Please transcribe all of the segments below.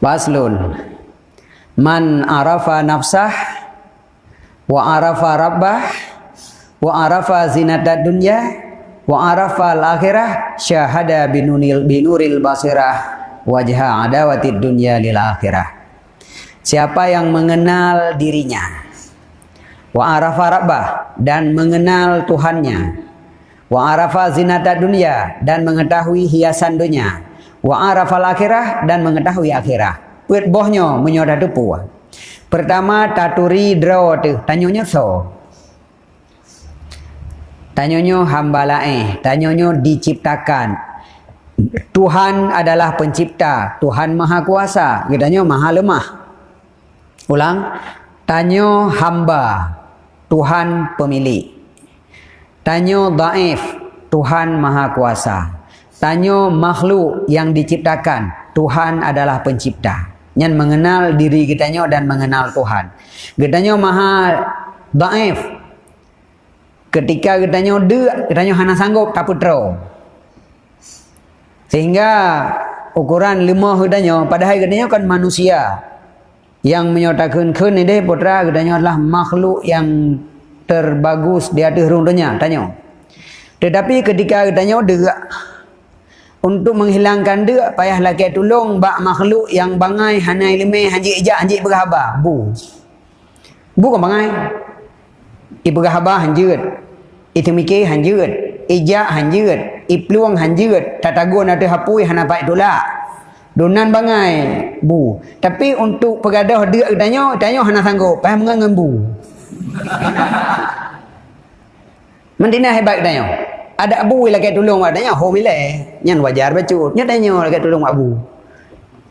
Baslun. Man arafa nafsah Wa arafa rabbah Wa arafa zinatad dunya Wa arafa al-akhirah Syahada binunil binuril basirah Wajha adawatid dunya lil akhirah. Siapa yang mengenal dirinya Wa arafa rabbah Dan mengenal Tuhannya Wa arafa zinatad dunya Dan mengetahui hiasan dunia wa arafal akhirah dan mengetahui akhirah. Pet bohnya menyoda depu. Pertama taturi draw tu tanyanya so. Tanyanya hamba lain, tanyanya diciptakan. Tuhan adalah pencipta, Tuhan maha kuasa, katanya maha lemah. Ulang, tanya hamba, Tuhan pemilik. Tanya daif, Tuhan maha kuasa. Tanya makhluk yang diciptakan. Tuhan adalah pencipta. Yang mengenal diri kita dan mengenal Tuhan. Kita maha daif. Ketika kita dek, kita hanya sanggup tak putra. Sehingga ukuran lima kita padahal kita kan manusia. Yang menyatakan kun ini putra kita adalah makhluk yang terbagus di atas rundanya. Tanya. Tetapi ketika kita dek, untuk menghilangkan dia payah laki tolong bak makhluk yang bangai hanai lemeh hanjik ijak hanjik berhabar. Bu. Bu kan bangai. I berhabar hanjut itu mikir hanjut ijak hanjut i peluang hanjut tatagun ada hapui hana baik tolak. Donan bangai bu. Tapi untuk pegadah dia tanya tanya hana sanggup. Payah mengangan bu. Mendina hebat tanya ada abu lagi tolong adanya ho mile nyan wajar bacu nya tanya lagi tolong abu.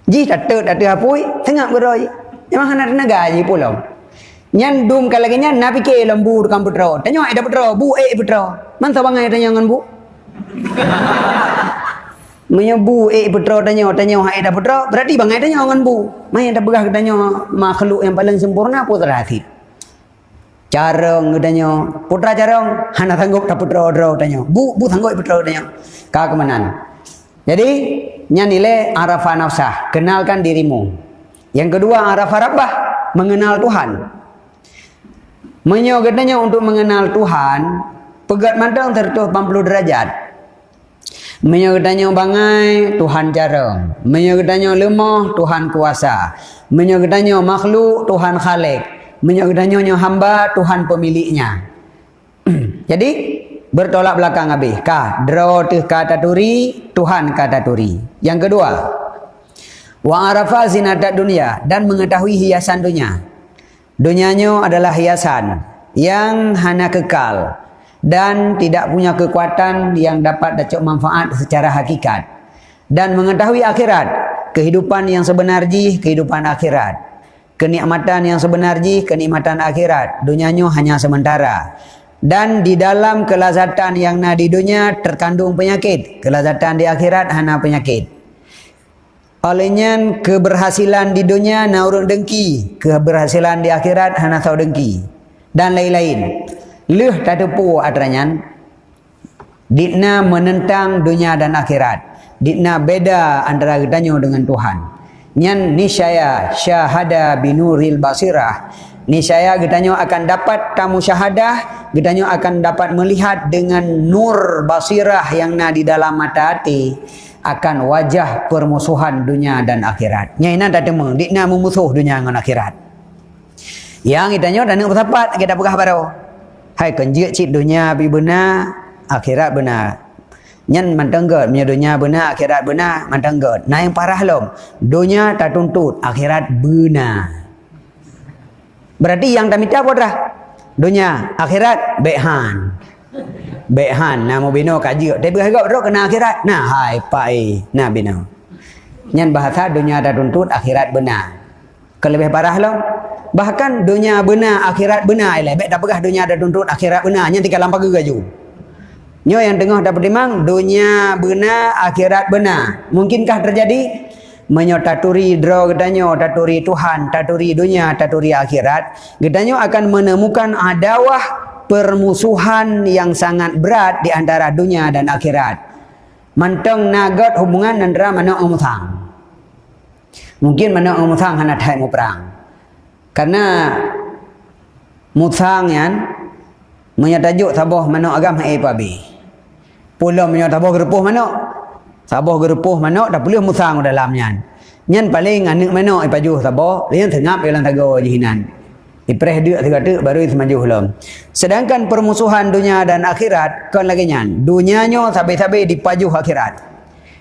Ji tak tak tak apu tengah beroi. Memang nak naga ji pulau nyan dum kalau lagi nyan nabi ke lembu kan putra tanya ada putra bu eh putra man sabangai tanya ngan bu. Menyebu eh putra tanya tanya ada putra berarti bangai tanya ngan bu. Mai ada begah tanya makhluk yang paling sempurna putra hati Carong katanya, putra carong, hana sanggup tak putra odro katanya. Bu, bu sanggup putra katanya. Kau kemanan. Jadi, nyanile arafah nafsah, kenalkan dirimu. Yang kedua arafah rabbah, mengenal Tuhan. Menyo katanya untuk mengenal Tuhan, pegat mantang tertuh 80 derajat. Menyo katanya bangai, Tuhan carong. Menyo katanya lemah, Tuhan kuasa. Menyo katanya makhluk, Tuhan khalik menyodanya hamba Tuhan pemiliknya. Jadi bertolak belakang habis. Ka draw tu kata turi, Tuhan kata turi. Yang kedua, wa arafa zinatat dunia dan mengetahui hiasan dunia. Dunianya adalah hiasan yang hanya kekal dan tidak punya kekuatan yang dapat dapat manfaat secara hakikat dan mengetahui akhirat kehidupan yang sebenarnya kehidupan akhirat kenikmatan yang sebenarnya kenikmatan akhirat. Dunianya hanya sementara. Dan di dalam kelazatan yang na di dunia terkandung penyakit. Kelazatan di akhirat hanya penyakit. Olehnya keberhasilan di dunia na urung dengki. Keberhasilan di akhirat hanya tahu dengki. Dan lain-lain. Leh tak tepu adranyan dikna menentang dunia dan akhirat. Dikna beda antara gedanya dengan Tuhan nyan nisaya syahada binuril basirah. Nisaya getanyo akan dapat kamu syahadah getanyo akan dapat melihat dengan nur basirah yang na di dalam mata hati akan wajah permusuhan dunia dan akhirat. Nyai na tak temu dikna memusuh dunia dengan akhirat. Yang getanyo dan bersapat kita pegah baru hai kenjik cik dunia bi benar akhirat benar Nyan mantenggot punya dunia benar, akhirat benar, mantenggot. Nah yang parah lom. Dunia tak tuntut, akhirat benar. Berarti yang tak minta apa? Dunia, akhirat, behan. Behan, nama bina kaji. Tapi kalau kau kena akhirat, nah hai pai, nah bina. Nyan bahasa dunia tak tuntut, akhirat benar. Kelebih parah lom. Bahkan dunia benar, akhirat benar. Lebih tak pegah dunia tak tuntut, akhirat benar. Nyan tinggal lampak gaju. Nyo yang tengah dapat dimang dunia benar akhirat benar. Mungkinkah terjadi? Menyo taturi draw gedanyo taturi Tuhan, taturi dunia, taturi akhirat. Gedanyo akan menemukan adawah permusuhan yang sangat berat di antara dunia dan akhirat. Manteng nagot hubungan antara mana umutang. Mungkin mana musang hana thai mu perang. Karena musang yan menyatajuk sabah mana agam hai pabi. Pula menyatajuk gerepuh mana? Sabah gerepuh mana tak boleh musang dalamnya. Nyan paling anak mana ai pajuh sabah, lian tengap dalam tago jihinan. Ipreh dia tiga tu baru semaju belum. Sedangkan permusuhan dunia dan akhirat kan lagi nyan. Dunianya sampai-sampai dipaju akhirat.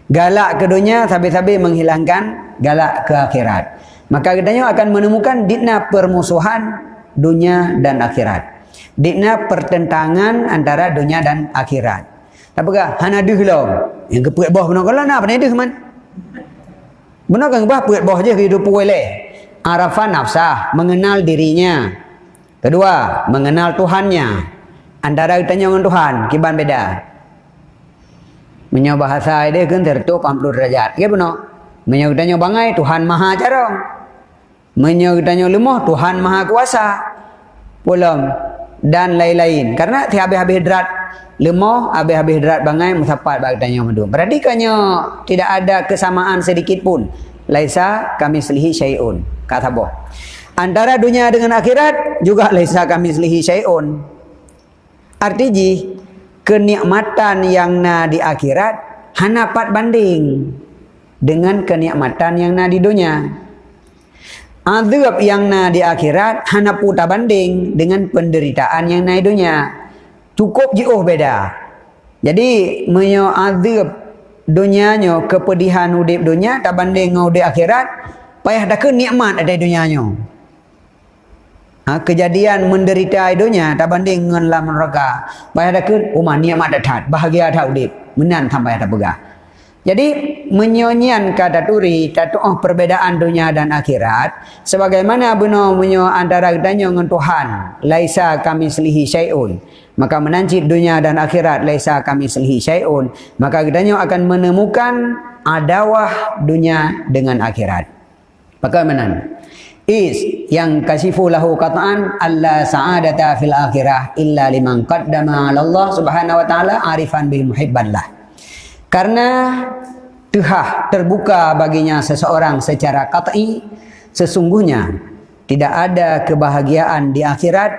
Galak ke dunia sampai-sampai menghilangkan galak ke akhirat. Maka kita akan menemukan ditna permusuhan dunia dan akhirat. Ditna pertentangan antara dunia dan akhirat. Apakah? Hana duh lo. Yang kepuat bawah benar kalau nak apa duh man? Benar kan bah puat bawah je hidup boleh arafan nafsah, mengenal dirinya. Kedua, mengenal Tuhannya. Antara kita dengan Tuhan, kiban beda. Menyo bahasa dia kan tertutup 40 derajat. Ya benar. Menyo kita bangai Tuhan Maha Carong. Menyo kita lemah Tuhan Maha Kuasa. Pulang dan lain-lain. Karena tiap habis-habis derat lemah, habis-habis derat bangai musapat bagi tanya madu. Berarti kanyo tidak ada kesamaan sedikit pun. Laisa kami selihi syai'un kata boh. Antara dunia dengan akhirat juga laisa kami selihi syai'un. Artinya kenikmatan yang na di akhirat hanya pat banding dengan kenikmatan yang na di dunia. Azab yang na di akhirat hanya putar banding dengan penderitaan yang na di dunia. Cukup jauh beda. Jadi menyo azab dunianya kepedihan udip dunia tak banding dengan udip akhirat payah dah ke nikmat ada dunianya ha, kejadian menderita dunia tak banding dengan dalam neraka payah dah ke rumah nikmat dah bahagia dah udip. Menan sampai dah pegah jadi menyonyian kata turi oh perbedaan dunia dan akhirat sebagaimana benar menyo antara kita dengan Tuhan laisa kami selihi syai'un maka menancip dunia dan akhirat laisa kami selihi syai'un maka kita akan menemukan adawah dunia dengan akhirat Bagaimana? Is yang kasifu lahu qat'an alla sa'adata fil akhirah illa liman qaddama Allah Subhanahu wa taala arifan bil muhibballah. Karena tuhah terbuka baginya seseorang secara qat'i sesungguhnya tidak ada kebahagiaan di akhirat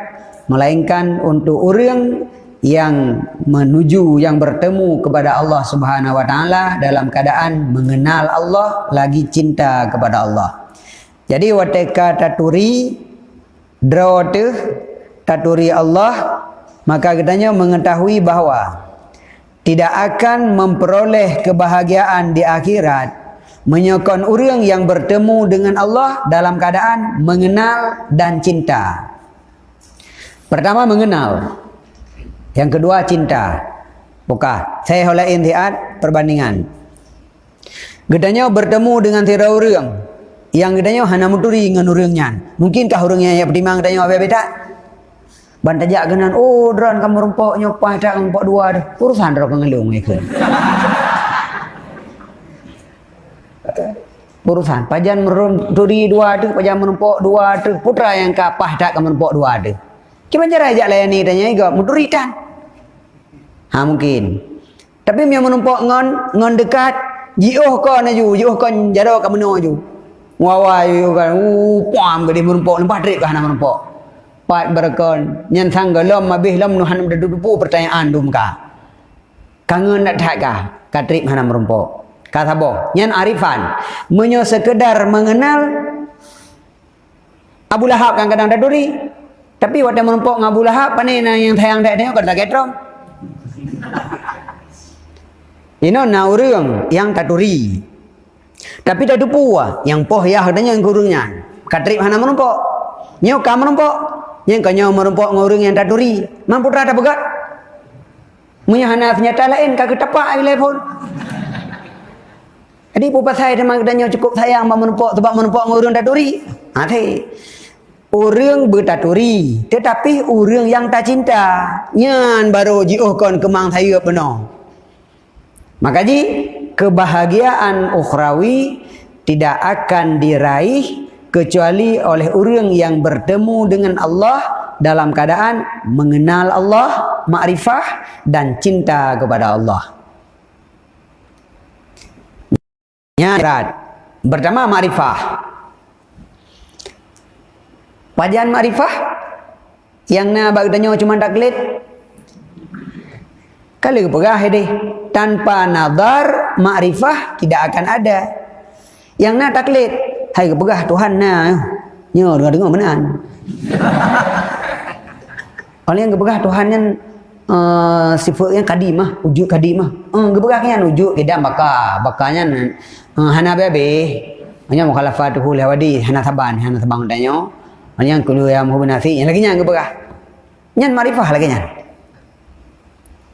melainkan untuk orang yang menuju yang bertemu kepada Allah Subhanahu wa taala dalam keadaan mengenal Allah lagi cinta kepada Allah. Jadi wateka taturi draw tu taturi Allah maka katanya mengetahui bahawa tidak akan memperoleh kebahagiaan di akhirat menyokong orang yang bertemu dengan Allah dalam keadaan mengenal dan cinta. Pertama mengenal. Yang kedua cinta. Bukan. Saya holain tiat perbandingan. Gedanya bertemu dengan tiada orang yang gedanya hana muturi dengan orangnya. Mungkinkah orangnya yang pertimang gedanya apa beda? Bantajak genan, oh dran kamu rumpok nyopah tak rumpok dua dah. Urusan dah pengelung ikut. Urusan pajan meruturi dua tu, pajan menumpuk dua tu, putra yang kapah tak kamu menumpuk dua tu. Gimana cara ajak layani tanya juga, muturi tan. Ha mungkin. Tapi yang menumpuk ngon ngon dekat, jiuh kau na ju, jiuh kau jaro kamu no ju. Wawai kan, uh, pam ke dia merumpok, lempat trik ke hana merumpok. Pat berkon, nyan sangga lom habis lom nuhan berdudu pertanyaan dum ka. Kangen nak tak ka? Katrik hana merumpok. Kata boh, nyan arifan, menyo sekedar mengenal Abu Lahab kan kadang daduri. Tapi waktu merumpok dengan Abu Lahab, panena yang sayang tak tengok kata ketrom. Ini na orang yang taturi. Tapi dah dupu ah yang poh ya hadanya yang kurungnya. Katrip hana menumpuk. Nyo ka menumpuk. Yang kanyo menumpuk ngurung yang taturi. Mampu rada begat. Munya hana senjata lain kaki tapak ai pun. Jadi pupa saya teman katanya cukup sayang menumpuk sebab menumpuk ngurung taturi. Ha thei. Orang bertaturi tetapi orang yang tak cinta nyan baru jiuhkan kemang saya penuh. Maka ji kebahagiaan ukhrawi tidak akan diraih kecuali oleh orang yang bertemu dengan Allah dalam keadaan mengenal Allah, makrifah dan cinta kepada Allah. Nyarat Pertama makrifah. Pajan makrifah yang nak bagi tanya cuma taklid. Kalau kepegah ini tanpa nazar makrifah tidak akan ada. Yang nak taklid, hai kepegah Tuhan nak. Nyo dengar-dengar menan. Oleh yang kepegah Tuhan yang uh, sifatnya kadimah, wujud kadimah. Uh, kepegah kan wujud kedam bakar. Bakarnya uh, hana bebe. Hanya mukhalafatuhu lawadi hana taban, hana tabang tanya. Hanya kulu yang muhbinasi. Yang lagi yang kepegah. Yang marifah lagi yang.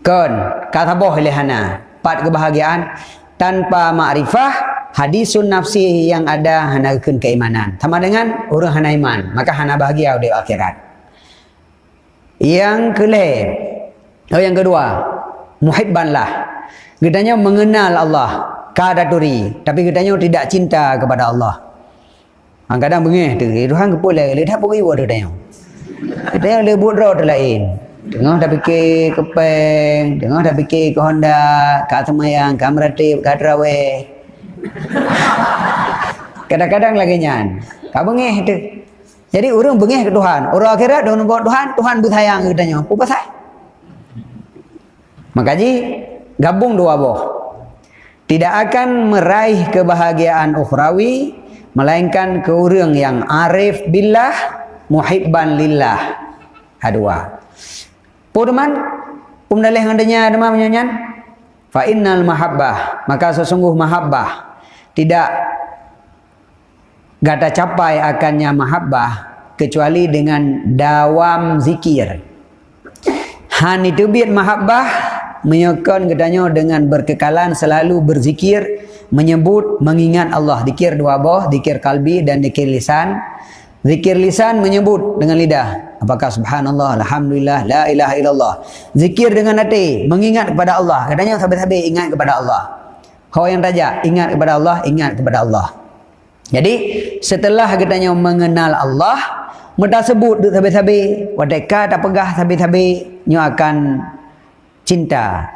Kon, kata boh lehana. Pat kebahagiaan tanpa makrifah hadisun nafsi yang ada hana keimanan. Sama dengan orang hana iman, maka hana bahagia di akhirat. Yang kelima, oh yang kedua, muhibbanlah. Kitanya mengenal Allah, kadaturi, tapi kitanya tidak cinta kepada Allah. Kadang-kadang bengih tu, Tuhan kepulai, dia tak pergi buat dia. Yang lebut roh lain. Tengah dah fikir kepeng, tengah dah fikir ke Honda, ke Semayang, ke Meratip, ke Terawih. Kadang-kadang lagi nyan. Kau bengih tu. Jadi orang bengih ke Tuhan. Orang akhirat dia buat Tuhan, Tuhan bersayang ke tanya. Apa pasal? Makanya gabung dua boh. Tidak akan meraih kebahagiaan ukhrawi melainkan ke orang yang arif billah muhibban lillah. Hadua. Purman pumdalih ngadanya demam menyanyan. Fa innal mahabbah maka sesungguh mahabbah tidak gata capai akannya mahabbah kecuali dengan dawam zikir. Han itu biar mahabbah menyokon katanya dengan berkekalan selalu berzikir, menyebut, mengingat Allah. Zikir dua boh, zikir kalbi dan zikir lisan. Zikir lisan menyebut dengan lidah. Apakah subhanallah, alhamdulillah, la ilaha illallah. Zikir dengan hati, mengingat kepada Allah. Katanya sahabat-sahabat ingat kepada Allah. Kau yang raja, ingat kepada Allah, ingat kepada Allah. Jadi setelah katanya mengenal Allah, mereka sebut tu sabi-sabi, wadeka tak pegah sabi-sabi, nyu akan cinta.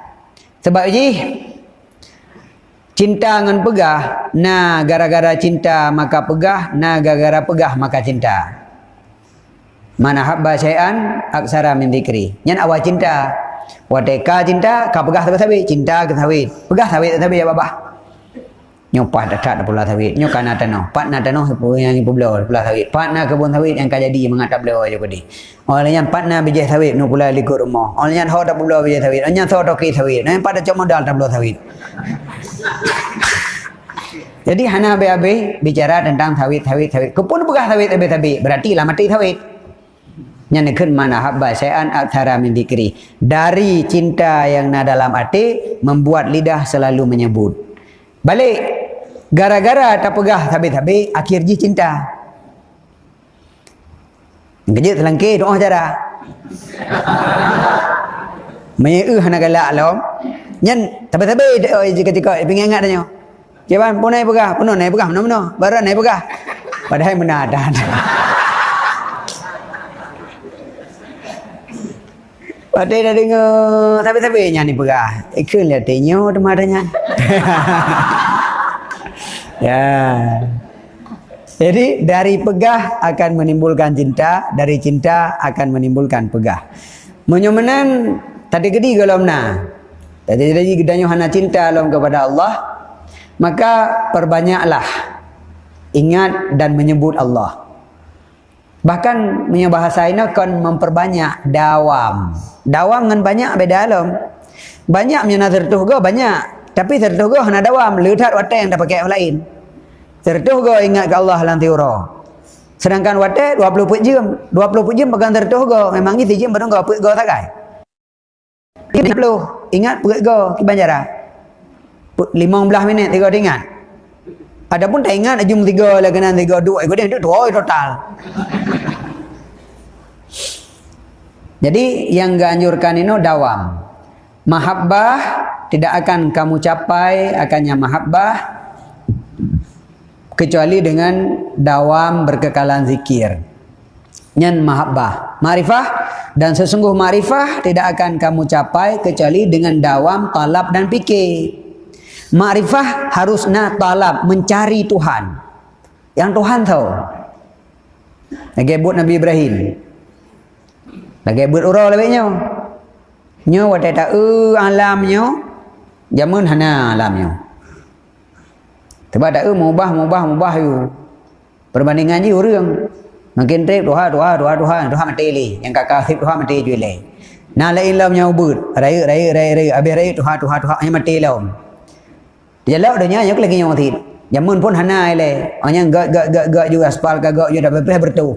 Sebab ini cinta dengan pegah, na gara-gara cinta maka pegah, na gara-gara pegah maka cinta. Mana habba syai'an aksara min dzikri. Nyan awal cinta. Wadeka cinta, ka pegah sabi-sabi, cinta ke sabi. Pegah sabi-sabi ya babah. Nyo pat dekat pula sawit. Nyo kana tanah. Pat na tanah yang ibu beliau pula sawit. Pat na kebun sawit yang kaya jadi mengatap beliau aja kodi. Orang yang pat na bijih sawit nu pula likut rumah. Orang yang ho tak beliau bijih sawit. Orang yang ho tak ki sawit. Yang pada cuma dal tak beliau sawit. Jadi hana be bicara tentang sawit sawit sawit. Kepun pegah sawit abe tabi. Berarti lah mati sawit. Yang nekun mana habba sayan aktara min dikri. Dari cinta yang na dalam hati membuat lidah selalu menyebut. Balik Gara-gara tak pegah habis-habis akhir ji cinta. Kejut telangkir doa cara. Menyeu hana galak lom. Nyen tapi-tapi oh ketika pengen ingat tanya. Jawapan pun naik pegah, pun naik pegah mana-mana. Baran naik pegah. Padahal mana ada. Padahal dah dengar tapi-tapi nyanyi pegah. Ikut lihat tanya teman-teman. Ya. Jadi dari pegah akan menimbulkan cinta, dari cinta akan menimbulkan pegah. Menyomenan tadi gede kalau mana? Tadi jadi gedanya hana cinta alam kepada Allah, maka perbanyaklah ingat dan menyebut Allah. Bahkan punya bahasa ini akan memperbanyak dawam. Dawam dengan banyak beda alam. Banyak punya nazar tu banyak. Tapi tertuguh nak dawam, lihat watak yang dah pakai yang lain. Tertuguh ingat ke Allah lanti ura. Sedangkan watak 20 put jam, 20 put jam pegang tertuguh, memang ni jam pada kau put go tak kai. 30 ingat put ke banjara. 15 minit tiga ingat. Adapun tak ingat jam 3 lagi nan 3 2 ikut dia dua total. Jadi yang ganjurkan ini dawam. Mahabbah tidak akan kamu capai akannya mahabbah kecuali dengan dawam berkekalan zikir nyan mahabbah marifah dan sesungguh marifah tidak akan kamu capai kecuali dengan dawam talab dan fikir Ma'rifah harus nak talab mencari Tuhan. Yang Tuhan tahu. Lagi buat Nabi Ibrahim. Lagi buat orang lebihnya. Nyo wadah tak alamnya. Jamun hana alamnya. Sebab tak mubah, mubah, mubah you. Perbandingan je orang. Makin trip Tuhan, Tuhan, Tuhan, Tuhan, Tuhan mati li. Yang kakak trip Tuhan mati je li. Nah lain lam nyau but. Raya, raya, raya, raya. Habis raya Tuhan, Tuhan, Tuhan. Yang mati lam. Dia lalu dah nyanyi lagi nyau mati. Jamun pun hana le. Hanya gak gak gak gak juga aspal kagak juga dah berpeh bertu.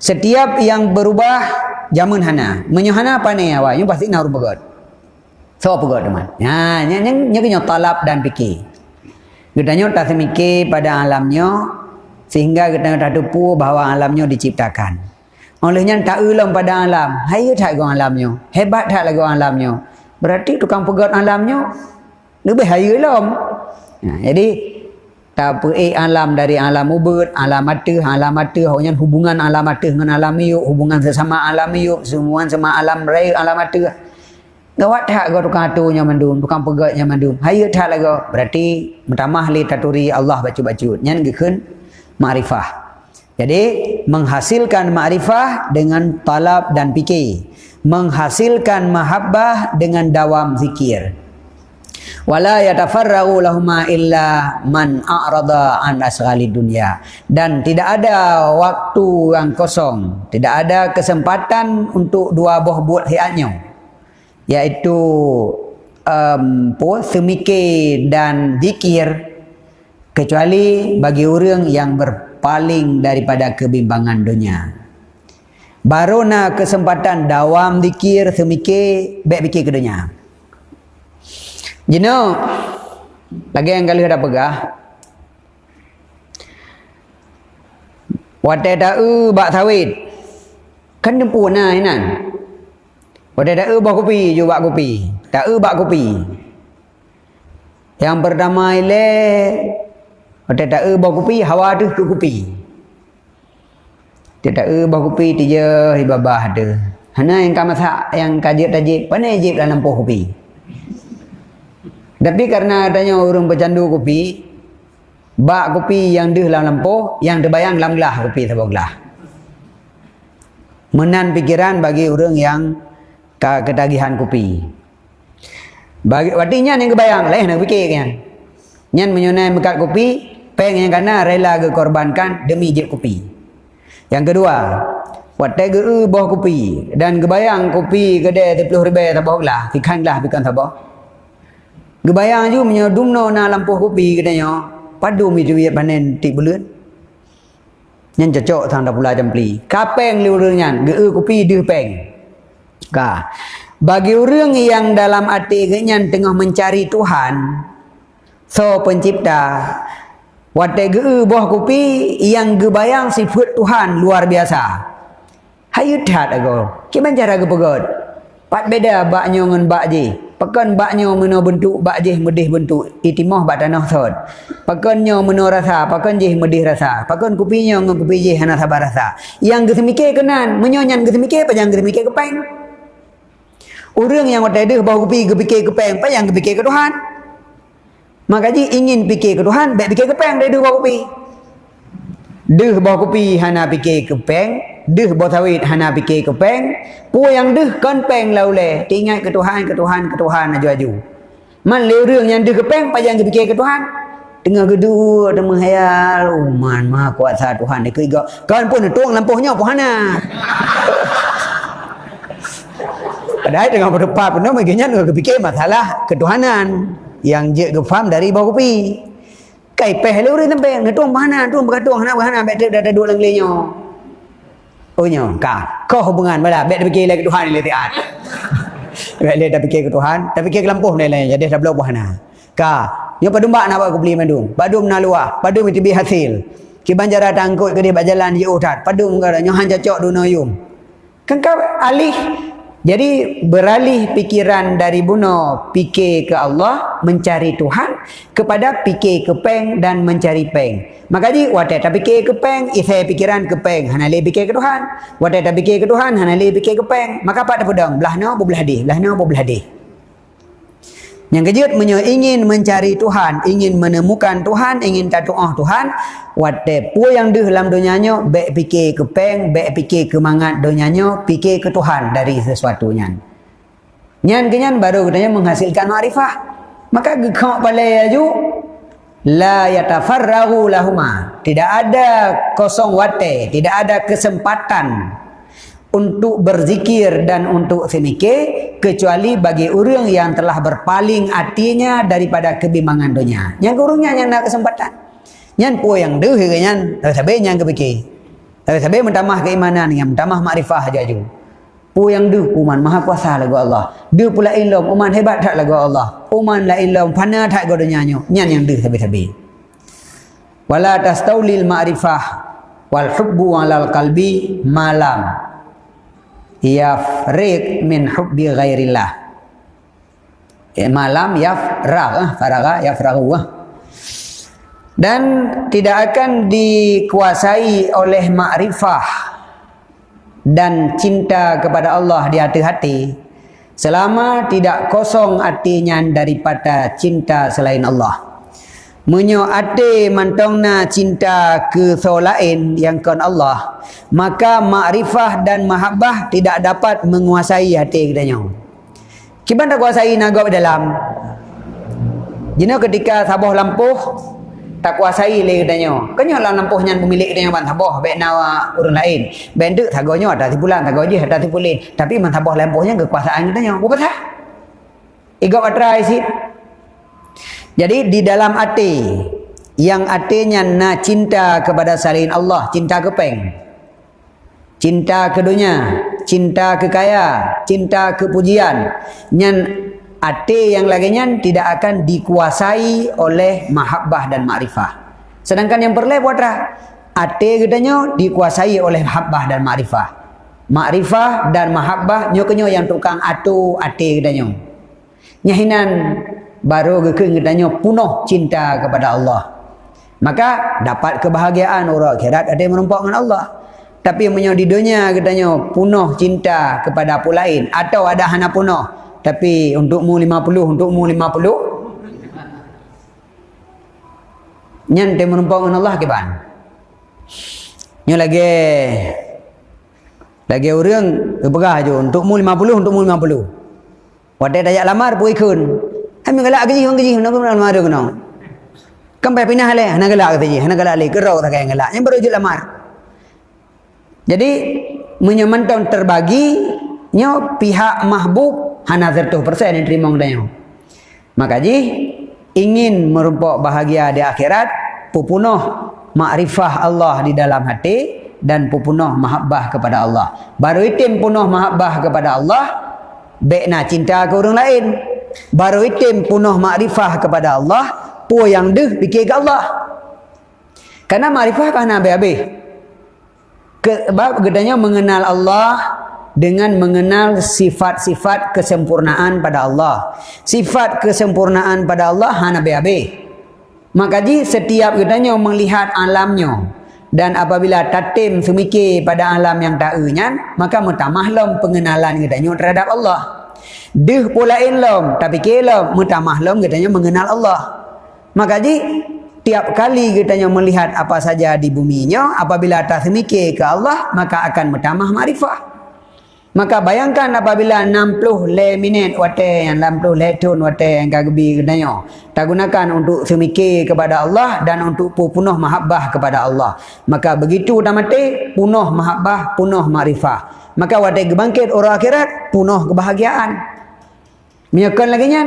Setiap yang berubah jamun hana. Menyuhana apa ni awak? Yang pasti nak rubah. So apa god teman? Ya, yang yang yang kena talab dan fikir. Kita nyot tak semikir pada alamnya sehingga kita tak tupu bahawa alamnya diciptakan. Olehnya tak ulang pada alam. Hai tak go alamnya. Hebat tak lagu alamnya. Berarti tukang pegat alamnya lebih hai alam. Ya, jadi tak apa eh alam dari alam ubud, alam mata, alam mata, hanya hubungan alam mata dengan alam yuk, hubungan sesama alam yuk, semua sama alam raya alam mata. Gawat tak kau tukang atunya mandum, tukang pegatnya mandum. Hai tak lagu. Berarti pertama li taturi Allah baca-baca. Nyan gekun ma'rifah. Jadi menghasilkan ma'rifah dengan talab dan fikir. Menghasilkan mahabbah dengan dawam zikir. Wala yatafarra'u lahuma illa man a'rada an asghali dunya. Dan tidak ada waktu yang kosong, tidak ada kesempatan untuk dua buah buat hiatnya iaitu um, po, semikir dan zikir kecuali bagi orang yang berpaling daripada kebimbangan dunia. Baru nak kesempatan dawam zikir semikir baik fikir ke dunia. Jino lagi yang kali ada pegah. Wadah da'u bak sawit. Kan dempu nah inan. Pada tak ubah kopi, je buat kopi. Tak ubah kopi. Yang pertama ile pada tak ubah kopi, hawa tu ke kopi. Dia tak ubah kopi dia ibabah ada. Hana yang kamu masak yang kajib tajib, mana jib dalam poh kopi. Tapi karena adanya orang bercandu kopi, bak kopi yang deh dalam lampu, yang terbayang dalam gelah kopi sebuah gelah. Menan pikiran bagi orang yang ketagihan kopi. Bagi artinya yang kebayang lain nak fikir kan. Nyan menyunai bekat kopi, peng yang kena rela korbankan demi jep kopi. Yang kedua, watai ge e boh kopi dan kebayang kopi kedai 30 ribu tabah lah, fikan lah fikan tabah. Kebayang ju menyodumno na lampu kopi katanya, padu mi duit panen tik bulan. Nyan cocok thang dah pula jempli. Kapeng liu nyan, ge e kopi deh peng. Ka. Bagi orang yang dalam hati kenyan tengah mencari Tuhan, so pencipta, watai ge buah kopi yang gebayang sifat Tuhan luar biasa. Hayu tak ago. Kiman cara ge pegot? Pat beda baknya dengan bak je. Pekan baknya mena bentuk bak je medih bentuk itimah bak tanah thot. Pekannya mena rasa, pekan je medih rasa. Pekan kopinya dengan kopi je hana sabar rasa. Yang ge semikir kenan, menyonyan ge semikir apa yang ge semikir kepeng? Orang yang ada dah bawa pergi ke fikir ke peng, yang ke fikir ke Tuhan. Maka ji ingin fikir ke Tuhan, baik fikir ke peng dia dah bawa kopi. Deh bawa kopi hana fikir ke peng, deh bawa sawit hana fikir ke peng, pu yang deh kan peng lau le, ingat ke Tuhan, ke Tuhan, ke Tuhan aju-aju. Man le orang yang deh ke peng, yang ke fikir ke Tuhan. Tengah kedua ada menghayal, oh man, maha kuasa Tuhan dia kira. Kan pun tuang lampuhnya pun hana. Padahal dengan berdepan pun mungkinnya nak fikir masalah ketuhanan yang je ke faham dari bawah kopi. Kai peh le urang tempe ngetung mana tu berkatung hana hana bet dah ada dua lenglenya. Oh nyo ka kau hubungan bala bet fikir lagi Tuhan le tiat. Bet le dah fikir ke Tuhan, dah fikir ke lampuh le jadi dah belok hana. Ka nyo padumba nak buat beli mandum. Padum na luah, padum itu bi hasil. Ki banjara tangkut ke dia berjalan di utat. Padum ngara nyo han cocok duno yum. Kan kau alih jadi beralih pikiran dari buno fikir ke Allah mencari Tuhan kepada fikir ke peng dan mencari peng. Maka di wadah tak fikir ke peng, saya pikiran ke peng, hana le fikir ke Tuhan. Wadah tak fikir ke Tuhan, hana le fikir ke peng. Maka dah pedang? Belah no belah di, belah no belah di. Yang kejut menyo ingin mencari Tuhan, ingin menemukan Tuhan, ingin tatuah Tuhan, wate pu yang deh dalam dunianya, baik fikir ke peng, baik fikir ke mangat dunianya, fikir ke Tuhan dari sesuatu nyan. Nyan kenyan baru katanya menghasilkan makrifah. Maka gekok balai aju la yatafarrahu lahuma. Tidak ada kosong wate, tidak ada kesempatan untuk berzikir dan untuk semike kecuali bagi orang yang telah berpaling hatinya daripada kebimbangan dunia. Yang kurungnya yang nak kesempatan. Yang po yang deh kan tapi yang kepikir. Tapi sabe mentamah keimanan yang mentamah makrifah aja ju. Po yang deh uman maha kuasa lagu Allah. Deh pula ilmu uman hebat tak lagu Allah. Uman la ilmu fana tak go dunia. Yang yang deh sabe-sabe. Wala tastaulil ma'rifah wal hubbu alal qalbi malam yafriq min hubbi ghairillah ya, malam yafragh ah faraga yafraghu ah. dan tidak akan dikuasai oleh makrifah dan cinta kepada Allah di hati-hati selama tidak kosong artinya daripada cinta selain Allah Menyo ate mantongna cinta ke lain yang kon Allah maka makrifah dan mahabbah tidak dapat menguasai hati kita nyo. Kiban tak kuasai nagok dalam. Jino ketika sabuh lampuh tak kuasai le kita nyo. Kenyo lah lampuh nyan pemilik kita nyo ban sabuh be nawa urang lain. Benduk sagonyo ada tipulan sago je ada tipulin tapi man sabuh lampuhnya kekuasaan kita nyo. Apa sah? Igok atrai sih. Jadi di dalam hati yang artinya na cinta kepada selain Allah, cinta kepeng. Cinta ke dunia, cinta ke kaya, cinta ke pujian. Nyan hati yang laginya tidak akan dikuasai oleh mahabbah dan makrifah. Sedangkan yang perlu buat hati katanya dikuasai oleh mahabbah dan makrifah. Makrifah dan mahabbah nyokenyo yang tukang atu hati katanya. Nyahinan baru kekeng katanya punuh cinta kepada Allah. Maka dapat kebahagiaan orang akhirat ada yang menumpuk dengan Allah. Tapi yang di dunia katanya punuh cinta kepada apa lain. Atau ada hana punuh. Tapi untukmu lima puluh, untukmu lima puluh. Yang dia menumpuk dengan Allah keban. Yang lagi lagi orang berperah je untukmu lima puluh, untukmu lima puluh. Wadai dayak lamar pun ikut. Kami galak gaji, orang gaji, nak kena lamar kena. Kan payah pindah le, nak galak gaji, nak galak le, kerau tak kaya galak. Yang baru je lamar. Jadi menyemantau terbagi nyo pihak mahbub hana 100% yang terima ngadanya. Maka ji ingin merupakan bahagia di akhirat pupunuh makrifah Allah di dalam hati dan pupunuh mahabbah kepada Allah. Baru itim punuh mahabbah kepada Allah, baik cinta ke orang lain, baru itim punuh makrifah kepada Allah pu yang deh fikir ke Allah. Karena makrifah kan habis-habis? Sebab gedanya mengenal Allah dengan mengenal sifat-sifat kesempurnaan pada Allah. Sifat kesempurnaan pada Allah hana habis maka di setiap gedanya melihat alamnya. Dan apabila tatim semikir pada alam yang tak enyan maka mutamahlam pengenalan gedanya terhadap Allah Dih pula ilm tapi kelom mutamah lom katanya mengenal Allah. Maka ji tiap kali katanya melihat apa saja di buminya apabila atas mikir ke Allah maka akan mutamah makrifah. Maka bayangkan apabila 60 le minit wate yang 60 le tun wate yang kagbi katanya tak gunakan untuk semikir kepada Allah dan untuk punuh mahabbah kepada Allah. Maka begitu dah mati punuh mahabbah, punuh makrifah. Maka wate bangkit orang akhirat punuh kebahagiaan. Miyakan lagi nya.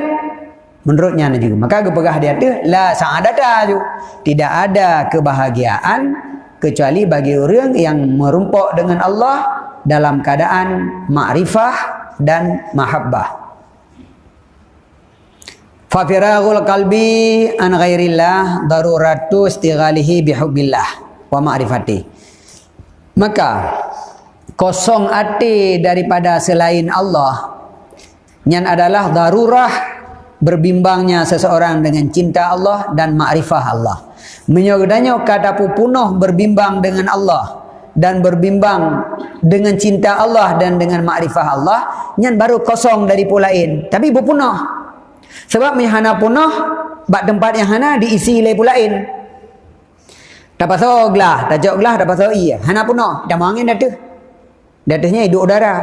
Menurutnya juga. Maka kepegah dia tu la sa'adata ju. Tidak ada kebahagiaan kecuali bagi orang yang merumpuk dengan Allah dalam keadaan ma'rifah dan mahabbah. Fafiragul qalbi an ghairillah daruratu istighalihi bihubbillah wa ma'rifati. Maka kosong hati daripada selain Allah yang adalah darurah berbimbangnya seseorang dengan cinta Allah dan makrifah Allah. Menyodanya kata pupunuh berbimbang dengan Allah dan berbimbang dengan cinta Allah dan dengan makrifah Allah yang baru kosong dari pulain. Tapi pupunuh. Sebab hana punah bak tempat yang hana diisi oleh pulain. Tak pasal gelah, jauh gelah, tak pasal iya. Hana punah, dah angin dah tu. Datanya hidup udara.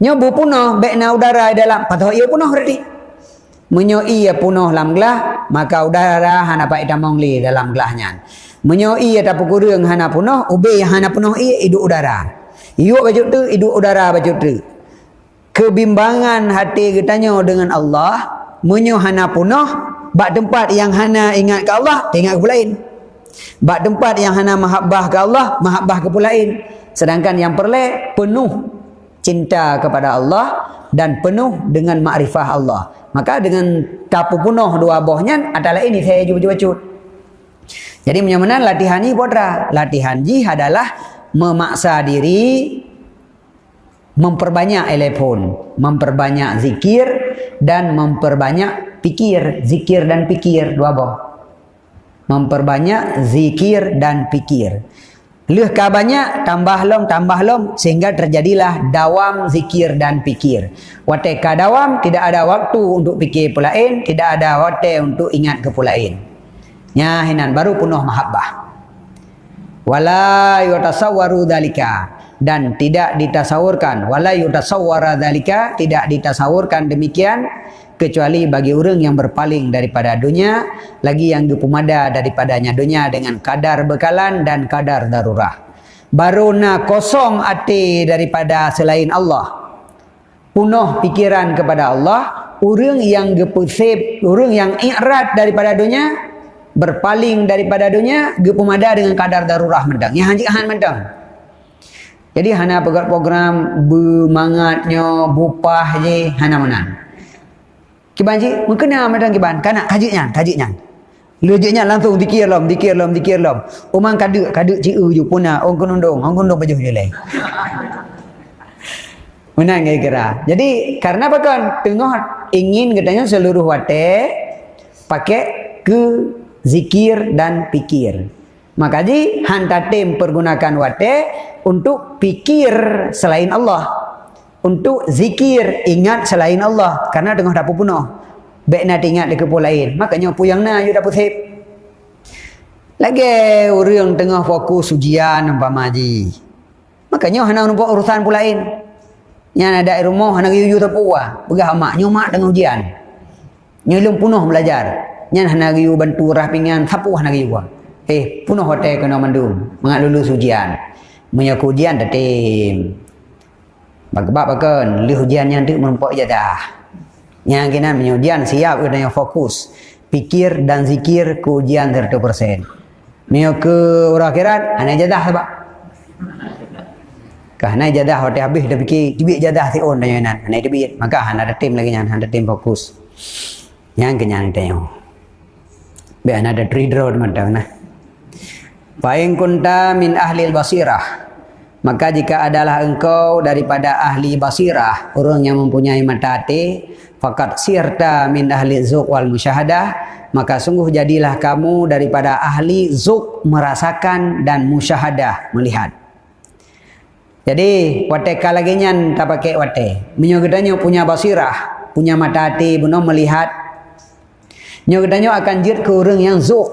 Nyobu punah, baik na udara dalam, pasal iya punah berarti. Menyoi ia punah dalam gelah, maka udara hana pak damang li dalam gelahnya. Menyoi ia tak kurang hana punah, ubi hana punah iya hidup udara. Iuk baju tu, hidup udara baju tu. Kebimbangan hati kita dengan Allah, menyo hana punah, bak tempat yang hana ingat ke Allah, ingat ke lain. Bak tempat yang hana mahabbah ke Allah, mahabbah ke lain. Sedangkan yang perle penuh cinta kepada Allah dan penuh dengan makrifah Allah. Maka dengan tapu penuh dua bohnya adalah ini saya cuba cuba Jadi menyamanan latihan ini bodra. Latihan ji adalah memaksa diri memperbanyak telepon, memperbanyak zikir dan memperbanyak pikir, zikir dan pikir dua boh. Memperbanyak zikir dan pikir. Leh ka banyak tambah long tambah long sehingga terjadilah dawam zikir dan pikir. Wate ka dawam tidak ada waktu untuk pikir pula lain, tidak ada waktu untuk ingat ke pula lain. Nya hinan baru penuh mahabbah. Wala yutasawwaru dalika dan tidak ditasawurkan wala yutasawwara dalika tidak ditasawurkan demikian kecuali bagi orang yang berpaling daripada dunia lagi yang dipumada daripadanya dunia dengan kadar bekalan dan kadar darurah. Baru nak kosong hati daripada selain Allah. Penuh pikiran kepada Allah orang yang gepusip orang yang irat daripada dunia berpaling daripada dunia gepumada dengan kadar darurah mendang. Yang hanjik han mendang. Jadi hana program bermangatnya bupah je hana menang Kiban cik, mengkena macam kiban. Kanak kajiknya, kajiknya. Lejiknya langsung dikir lom, dikir lom, dikir lom. Umang kaduk, kaduk cik u je puna. Orang kunundung, orang kunundung baju je leh. Menang kira. Jadi, karena apa kan? Tengah ingin katanya seluruh wate pakai ke zikir dan pikir. Maka ji hantar tim pergunakan wate untuk pikir selain Allah untuk zikir ingat selain Allah. Karena tengah dapur penuh. Baik nak ingat dekat pun lain. Makanya puyang na you dapur sip lagi orang tengah fokus ujian umpama maji makanya hana nampak urusan pun lain. Yang ada di rumah hana you tu puah pegah mak nyomak dengan ujian. Nyelum penuh belajar. Nyan hana you bantu rapingan sapu hana you eh penuh hotel kena mandum. Mengat lulus ujian. Menyaku ujian datim Sebab kan li hujan yang tu menumpuk je dah. Yang kena menyujian siap kena yang fokus. Pikir dan zikir ke ujian 100%. Mio ke orang akhirat, hanya jadah sebab. Kah hanya jadah waktu habis dah fikir, cibik jadah si on dan yang Hanya cibik. Maka hanya ada tim lagi yang ada tim fokus. Yang kenyang tengok. Biar ada trader macam nah. Paling kunta min ahli basirah. Maka jika adalah engkau daripada ahli basirah, orang yang mempunyai mata hati, fakat sirta min ahli zuk wal musyahadah, maka sungguh jadilah kamu daripada ahli zuk merasakan dan musyahadah melihat. Jadi, wate lagi nyan tak pakai wate. Menyogedanya punya basirah, punya mata hati, benar melihat. Nyogedanya akan jid ke orang yang zuk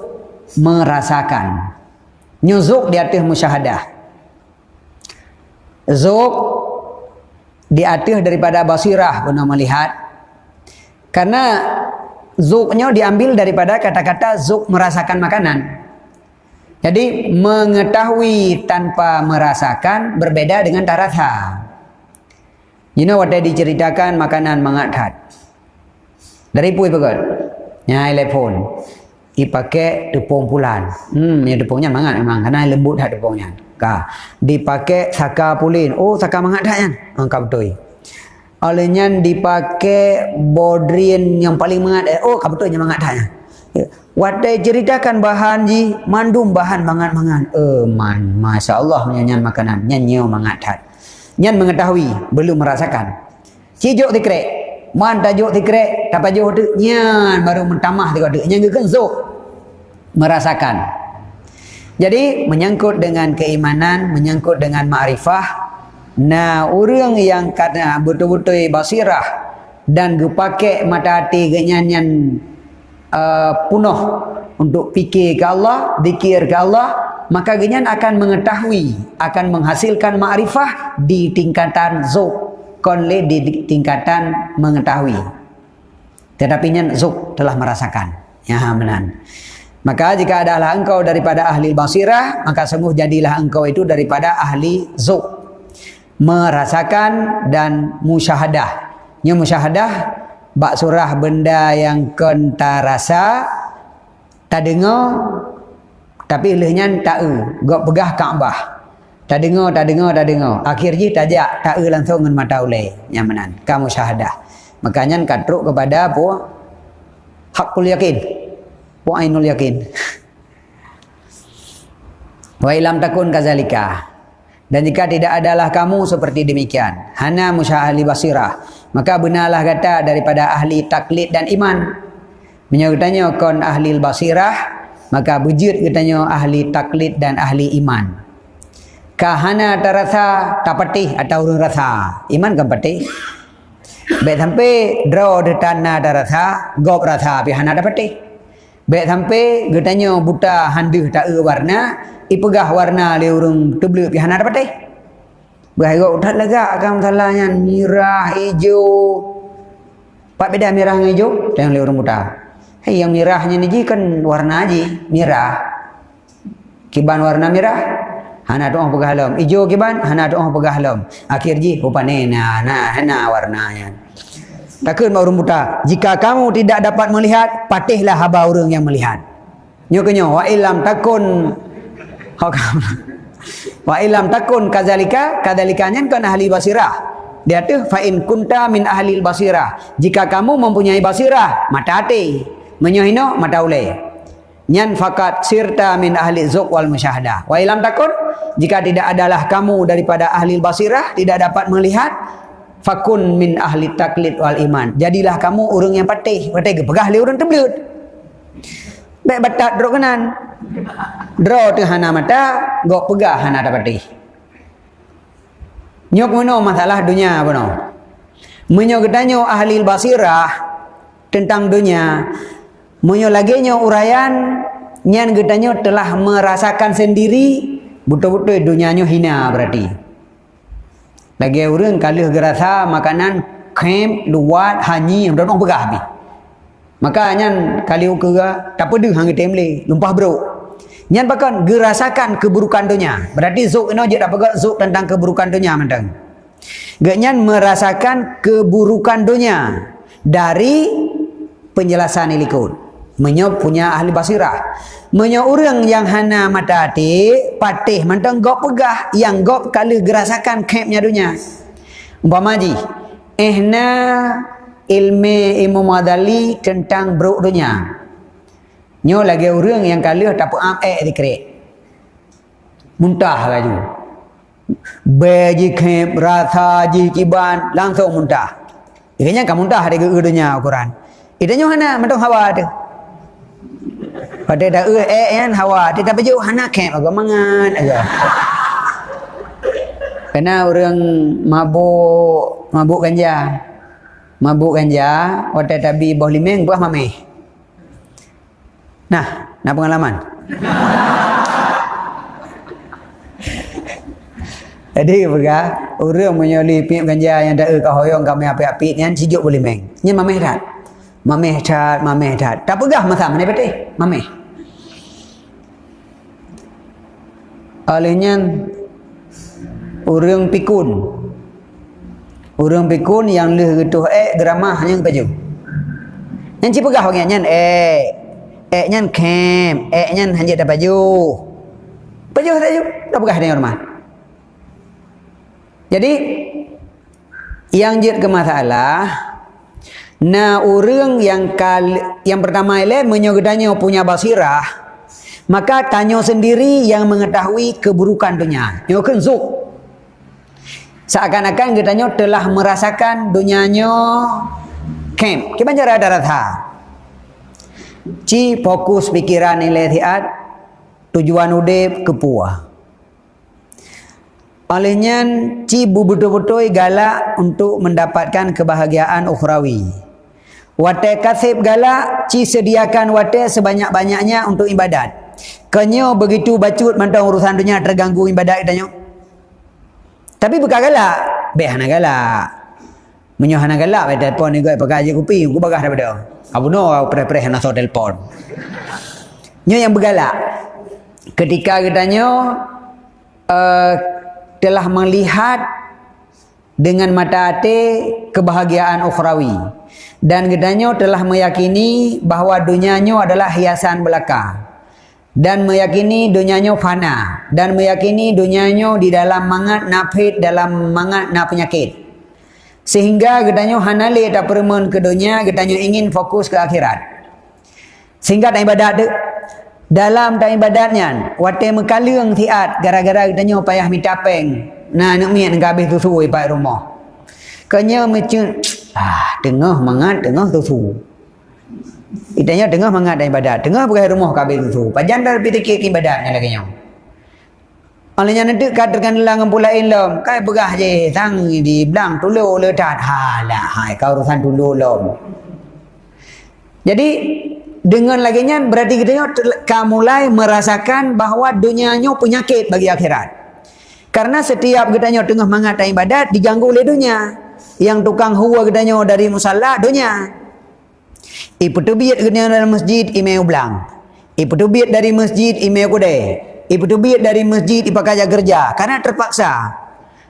merasakan. Nyuzuk di atas musyahadah. Zuk diatur daripada basirah guna melihat. Karena zuknya diambil daripada kata-kata zuk merasakan makanan. Jadi mengetahui tanpa merasakan berbeda dengan taratha. You know what diceritakan makanan mengadhat. Dari pui pegot. Nyai telepon. Ipakai tepung pulan. Hmm, ya tepungnya mangat memang. Karena lembut hat tepungnya. Ka dipakai saka pulin. Oh saka mangat dah kan angkat betul. Olehnya dipakai bodrin yang paling mangat. Eh. oh kau betul mangat dah ya. Wadai ceritakan bahan ji mandum bahan mangat mangat eh man masya Allah menyanyian makanan. Nyanyi mangat dah nyan mengetahui belum merasakan. Cijuk dikrek man tajuk dikrek tak tajuk tu nyan baru mentamah tu ada nyan kan zuk merasakan. Jadi menyangkut dengan keimanan, menyangkut dengan ma'rifah. Nah, orang yang kata betul-betul basirah dan gepake mata hati genyanyan uh, punuh untuk fikir ke Allah, zikir ke Allah, maka genyan akan mengetahui, akan menghasilkan makrifah di tingkatan zuk, konle di tingkatan mengetahui. Tetapi nyan zuk telah merasakan. Ya, menan. Maka jika adalah engkau daripada ahli basirah, maka sungguh jadilah engkau itu daripada ahli zuk. Merasakan dan musyahadah. Nya musyahadah, bak surah benda yang kenta rasa, tak dengar, tapi lehnya tak e. Gak pegah Kaabah. Tak dengar, tak dengar, tak dengar. Akhirnya tajak, tak e langsung dengan mata ulai. Yang menan. Kamu syahadah. Makanya katruk kepada apa? Hakul yakin wa ainul yakin wa ilam takun kazalika dan jika tidak adalah kamu seperti demikian hana musyahali basirah maka benarlah kata daripada ahli taklid dan iman menyertanya kon ahli basirah maka bujud katanya ahli taklid dan ahli iman kahana terasa tak patih atau rasa iman patih Baik sampai draw de tanah darasa, gop rasa pihana dapat patih. Baik sampai getanya buta handu tak e warna, ipegah warna le urung tebel pi hana dapat eh. Bahaya udah lega kam salahnya merah hijau. Pak beda merah dengan hijau dengan le urung buta. Hei yang merahnya ni kan warna aja merah. Kiban warna merah. Hana tu orang pegah lom. Hijau kiban, hana tu orang pegah lom. Akhir ji, rupanya nah, nah, nah warnanya. Takkan mau rumbuta. Jika kamu tidak dapat melihat, patihlah haba orang yang melihat. Nyoknya wa ilam takun wa ilam takun kazalika kadzalikanya kan ahli basirah. Dia tu fa in kunta min ahli basirah. Jika kamu mempunyai basirah, mata hati, menyohino mata ulai. Nyan fakat sirta min ahli zuk wal musyahadah. Wa ilam takun jika tidak adalah kamu daripada ahli basirah tidak dapat melihat fakun min ahli taklid wal iman. Jadilah kamu orang yang patih patih ke pegah le orang terbelut baik batak drok kanan. Draw tu hana mata gok pegah hana ada patih. Nyok mono masalah dunia apa no menyok gedanyo ahli basirah tentang dunia menyok lagi nyo urayan nyan gedanyo telah merasakan sendiri betul-betul dunianya hina berarti lagi orang kalau gerasa makanan kem luat hanyi yang dorong pegah habis. Makanya kalau kira tak pedih hang temle lumpah bro. Nyan bahkan gerasakan keburukan dunia. Berarti zuk ini je dapat zuk tentang keburukan dunia mentang. Ganyan merasakan keburukan dunia dari penjelasan ilikut. Menyop punya ahli basirah. Menyo orang yang hana mata hati, patih mantang gop pegah yang gop kali gerasakan kepnya dunia. Umpama ji, ehna ilmu ilmu madali tentang bro dunia. Nyo lagi orang yang kali tak am eh dikre. Muntah laju. Beji kep rasa ji kiban langsung muntah. Ikanya kamu muntah di dunia Quran. Itanya hana mantang hawa tu. Pada dah eh eh kan hawa dia tak baju hana kem agak mangan aja. Kena orang mabuk mabuk ganja. Mabuk ganja, waktu tabi boh limeng buah mame. Nah, nak pengalaman. Jadi berga orang menyoli pip ganja yang dah ke hoyong kami api-api ni kan sijuk boleh meng. Ni mameh tak? Mameh tak, mameh tak. Tak pegah masa mana betul? Mameh. Alihnya orang pikun. Orang pikun yang leh getuh eh geramah yang baju yang cipu gah orang yang eh eh yang kem eh yang hanya ada baju baju ada baju tak pegah dengan rumah jadi yang jid ke masalah na orang yang kal yang pertama ile menyogedanya punya basirah Maka tanya sendiri yang mengetahui keburukan dunia. Nyokan zuk. Seakan-akan kita tanya telah merasakan dunianya kem. Kita cara ada rasa. Ci fokus pikiran nilai tiat tujuan udip kepuah. Olehnya ci betul-betul galak untuk mendapatkan kebahagiaan ukhrawi. Wate kasib galak ci sediakan wate sebanyak-banyaknya untuk ibadat. Kenyo begitu bacut mantau urusan dunia terganggu ibadat kita Tapi bukan galak. Beh hana galak. Menyoh hana galak pada telefon ni gue pakai aja kopi, gue bagah daripada. Abu no, aku pre-pre hana so telefon. Nyo yang bergalak. Ketika katanya uh, telah melihat dengan mata hati kebahagiaan ukhrawi dan gedanya telah meyakini bahawa dunianya adalah hiasan belaka dan meyakini dunianya fana. Dan meyakini dunianya di dalam mangat nafid dalam mangat na penyakit. Sehingga gedanya hanali tak permen ke dunia gedanya ingin fokus ke akhirat. Sehingga tak ibadat dalam tak ibadatnya wate mekalung tiat gara-gara ditanya payah minta peng nah nak miat nak habis tu suruh ibat rumah. Kanya macam ah tengah mangat tengah suruh Itanya tengah mangat dan ibadat tengah pergi rumah kabel tu suruh pajan dah lebih tikit ibadatnya lagi nyong Alanya nanti katakan dalam pula ilm, kai pegah je, sang di belang tulu letat. Halah, hai kau urusan tulu lom. Jadi dengan laginya berarti kita kamu mulai merasakan bahawa dunianya penyakit bagi akhirat. Karena setiap kita tengah mengatakan ibadat diganggu oleh dunia. Yang tukang huwa kita dari musalla dunia. Ibu tubiat kita dari masjid ime ulang. Ibu tubiat dari masjid ime kude. Ibu tubiat dari masjid ipakai kerja. Karena terpaksa.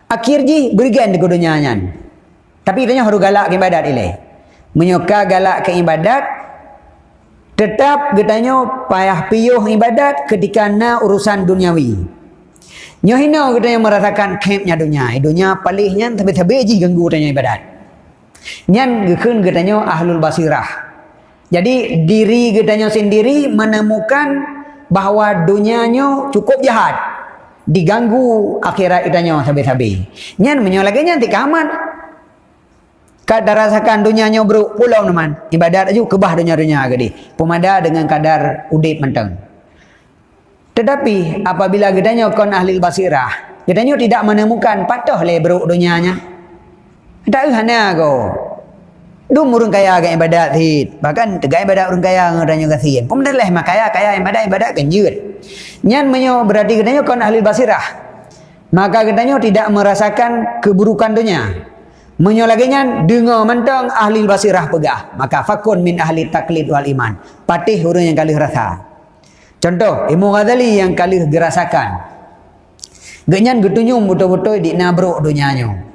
Akhir ji berikan di dunia Tapi kita harus galak ke ibadat ini. Menyuka galak ke ibadat Tetap katanya payah piyuh ibadat ketika na urusan duniawi. Nyohino katanya merasakan kempnya dunia. Dunia palihnya tapi-tapi je ganggu katanya ibadat. Nyan gekun katanya ahlul basirah. Jadi diri katanya sendiri menemukan bahawa dunianya cukup jahat. Diganggu akhirat katanya sabi-sabi. Nyan menyolaginya nanti kamat kadar rasakan dunianya bro pulau teman ibadat aja kebah dunia dunia gede pemada dengan kadar udip menteng. Tetapi apabila gedanya kon ahli basirah gedanya tidak menemukan patah le bro dunianya. Tak hana go du murung kaya ke ibadat hit bahkan tegai ibadat urang kaya ngadanya kasihan pemada leh makaya kaya ibadat ibadat kenjut nyan menyo berarti gedanya kon ahli basirah maka gedanya tidak merasakan keburukan dunia Menyolaginya dengar mentang ahli basirah pegah. Maka fakun min ahli taklid wal iman. Patih orang yang kali rasa. Contoh, Imam Ghazali yang kali gerasakan. Genyan getunyum betul-betul di nabruk dunianya.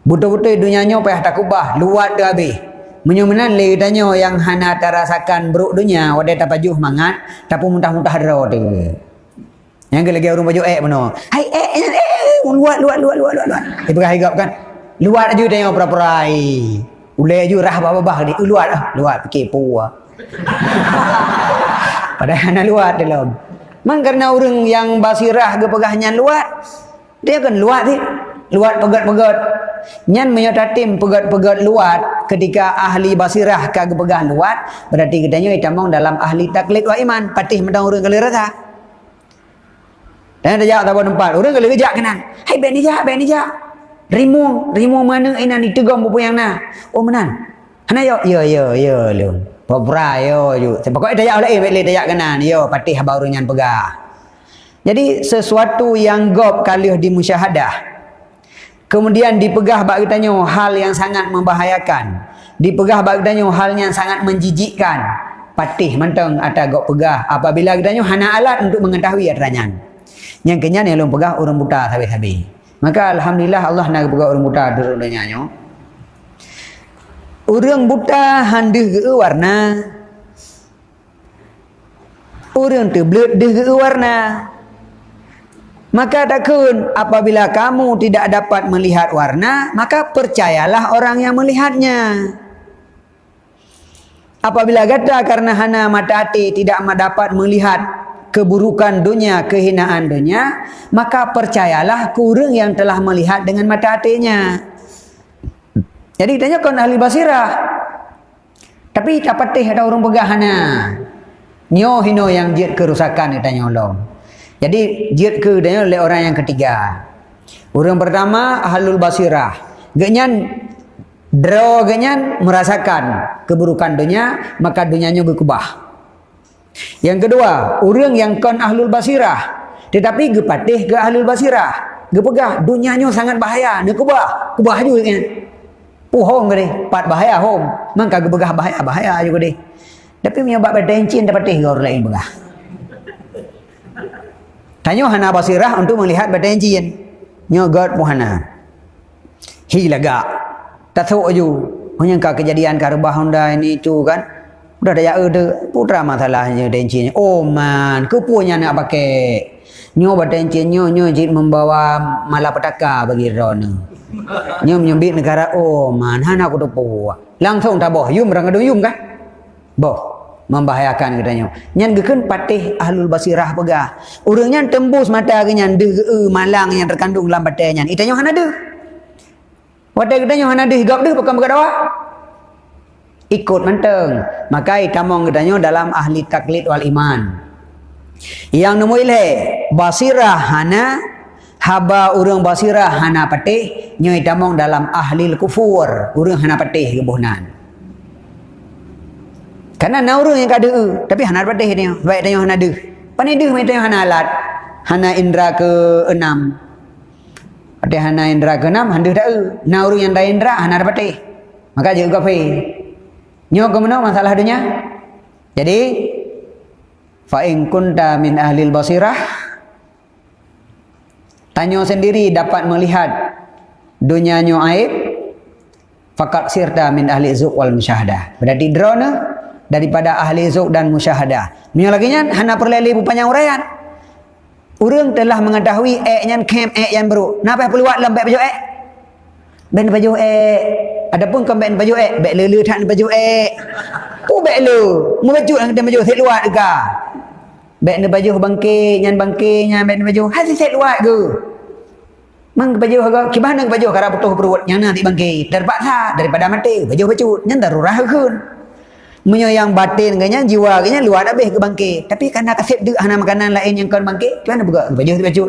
Betul-betul dunianya payah tak ubah. Luat dah habis. Menyumenan lagi tanya yang hana terasakan beruk dunia. Wadah tak pajuh mangat. Tapi muntah-muntah darah tu. Yang lagi orang baju eh mana. Hai eh eh eh. Luat, luat, luat, luat, luat. Dia pergi higap kan. Luat aja tengok pura-purai. Ulai aja rah bah-bah ni. Luat lah. Luat fikir puah. Padahal nak luat dalam. Man karena orang yang basirah ke pegahnya luat. Dia kan luat ni. Luat pegat-pegat. Nyan menyatatim pegat-pegat luat ketika ahli basirah ke pegah luat. Berarti katanya itamong dalam ahli taklid wa iman. Patih mentang orang kali rasa. Dan jawab tak tempat. Orang kali kejak kenan. Hai ben ni jak, ben ni jak. Rimu, rimu mana ina ni tegam yang na. Oh menan. Hana yo yo yo yo lu. Popra yo yo. Pokok dayak oleh eh dayak kanan. Yo patih baru nyan pegah. Jadi sesuatu yang gop kalih di musyahadah. Kemudian dipegah bagi tanya hal yang sangat membahayakan. Dipegah bagi tanya hal yang sangat menjijikkan. Patih mentang atau gop pegah. Apabila kita tanya hana alat untuk mengetahui aturannya. Yang kenyan yang lu pegah orang buta habis-habis. Maka Alhamdulillah Allah nak buka orang buta dulu nyanyo. Orang buta handuh ke warna. Orang tu belut deh ke warna. Maka takun apabila kamu tidak dapat melihat warna, maka percayalah orang yang melihatnya. Apabila kata karena hana mata hati tidak dapat melihat keburukan dunia, kehinaan dunia, maka percayalah kurang yang telah melihat dengan mata hatinya. Jadi tanya kon ahli basirah. Tapi tak patih ada orang pegahana. Nyo hino yang jid kerusakan tanya Allah. Jadi jid ke dia oleh orang yang ketiga. Orang pertama ahlul basirah. Genyan draw genyan merasakan keburukan dunia, maka dunianya berkubah. Yang kedua, orang yang kon ahlul basirah tetapi gepatih ke ahlul basirah. Gepegah dunianya sangat bahaya, nak kubah. Kubah juga kan. Puhong dia, pat bahaya hom. Maka gepegah bahaya, bahaya juga dia. Tapi punya bab berdencin dapat teh orang lain begah. Tanya hana basirah untuk melihat berdencin. Nyo God muhana. Hilaga. Tak tahu ju. Hanya kejadian karbah Honda ini tu kan. Udah ada ya ada putra masalahnya dencin. Oh man, kepunya nak pakai. Nyo berdencin nyo nyo jid membawa malapetaka bagi Rona. Nyo menyembit negara oh man, hana aku tu Langsung tak boh, yum rang yum kan? Boh membahayakan katanya. Nyan geken patih ahlul basirah pegah. Urangnya tembus mata ke nyan de malang yang terkandung dalam batai nyan. Itanya han ada. Wadai katanya han ada higap de pekan berkata Ikut menteng. Maka itamong katanya dalam ahli taklid wal iman. Yang nemu ilhe basirah hana haba urang basirah hana patih nyo itamong dalam ahli kufur urang hana patih kebuhnan. Karena nauru yang kada e, tapi hana pada dia. Baik tanya hana de. Pani de mai tanya hana alat. Hana indra ke enam. Ada hana indra ke enam, handa dak e. Nauru yang dah indra hana pada. Maka juga. Nyo ke mana masalah dunia? Jadi fa in kunta min ahli basirah tanya sendiri dapat melihat dunia nyo aib fakat sirta min ahli zuq wal musyahadah. Berarti drone daripada ahli zuk dan musyahadah. Ni lagi nya hana perlele panjang uraian. Urang telah mengetahui ek nyan kem ek yang baru. Napa perlu buat lembek baju ek? Ben baju ek. Adapun kan ben baju ek, bek lele tak baju ek. Tu bek lu. Mu baju nang baju set luar dega. Bek ne baju bangke nyan bangke nyan bek ne baju hasil set luar ke. Mang baju harga kibah nang baju kara butuh perut yang nanti bangke. Terpaksa daripada mati baju baju nyan darurah keun menyayang batin kanya jiwa kanya luar habis ke bangkit. Tapi kerana kasih duk hana makanan lain yang kau bangkit macam mana buka baju tu baju.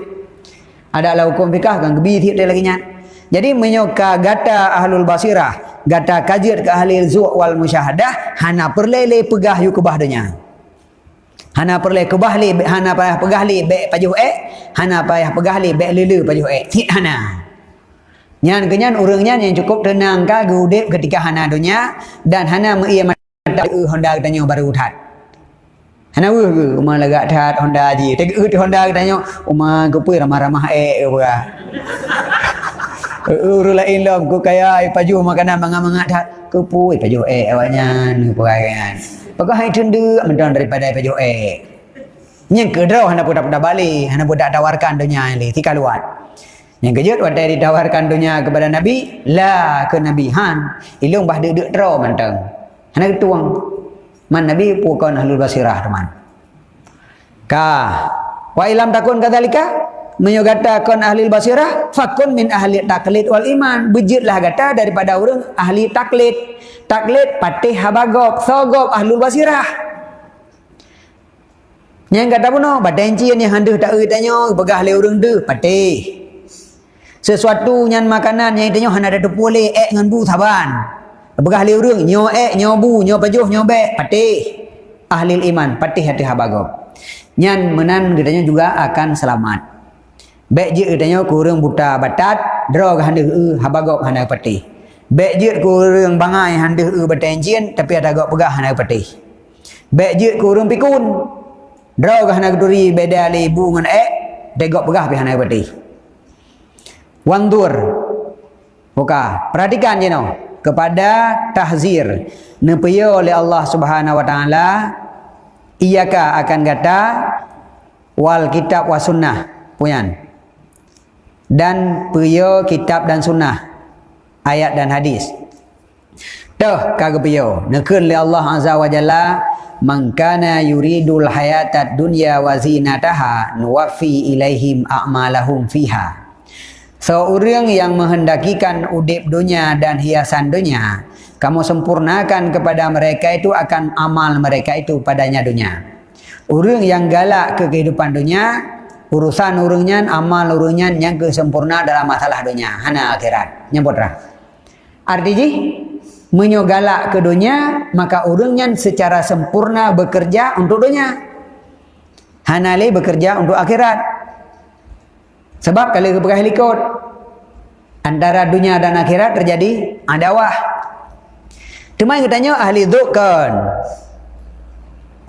Adalah hukum fikah kan gebi tiap dia lagi nya jadi menyoka gata ahlul basirah gata kajiat ke ahli zuq wal musyahadah hana perlele pegah yu kebah hana perle kebah li hana payah pegah li be pajuh eh hana payah pegah li be lele pajuh eh tik hana. Nyan kenyan urangnya yang cukup tenang ka gudip ketika hana dunia dan hana mengiyam tak Honda tanya baru that. Hana we ke umah lagak that Honda ji. Tak e Honda tanya umah ke pui ramah-ramah eh apa. Uru lain lah ku kaya paju makanan mangga-mangga that ke pui paju eh awaknya ni perayaan. Pakai hai tende mendan daripada paju eh. Nyeng ke draw hana pun dapat balik, hana pun dak tawarkan dunia ini tika luar. Yang kejut wadai ditawarkan dunia kepada Nabi, la ke Nabi Han. Ilung bah duduk draw mentang. Hanya tuang. Man Nabi bukan ahlul basirah teman. Ka. Wa ilam takun kadzalika menyogata kon ahli basirah fakun min ahli taklid wal iman bejitlah kata daripada orang ahli taklid taklid patih habagop sogop ahlul basirah yang kata pun no badenci yang hendak tak tanya begah le orang de patih sesuatu yang makanan yang tanya hendak ada boleh ek dengan bu saban Begah ahli urung, nyo ek, nyo bu, nyo pajuh, nyo be, patih. Ahli iman, patih hati habagop. Nyan menan gedanya juga akan selamat. Bek je gedanya kurang buta batat, drog hande u habagop hande patih. Bek je kurang bangai hande u batenjien, tapi ada gop pegah hande patih. Bek je kurang pikun, drog hande duri beda ali bu ngan ek, degok pegah pi hande patih. Wandur. Buka, perhatikan je no kepada tahzir. Nepaya oleh Allah Subhanahu wa taala iyaka akan kata wal kitab wa sunnah puyan dan puyo kitab dan sunnah ayat dan hadis. Tuh kagak piyo nekun li Allah azza wa jalla man kana yuridul hayatad dunya wa zinataha nuwaffi ilaihim a'malahum fiha Seorang yang menghendakikan udip dunia dan hiasan dunia, kamu sempurnakan kepada mereka itu akan amal mereka itu padanya dunia. Orang yang galak ke kehidupan dunia, urusan urungnya amal urungnya yang kesempurna dalam masalah dunia. Hana akhirat. Nyebut rah artinya menyogalak ke dunia maka urungnya secara sempurna bekerja untuk dunia. Hana le bekerja untuk akhirat sebab kalau kepegah likut antara dunia dan akhirat terjadi adawah cuma yang tanya ahli dukkan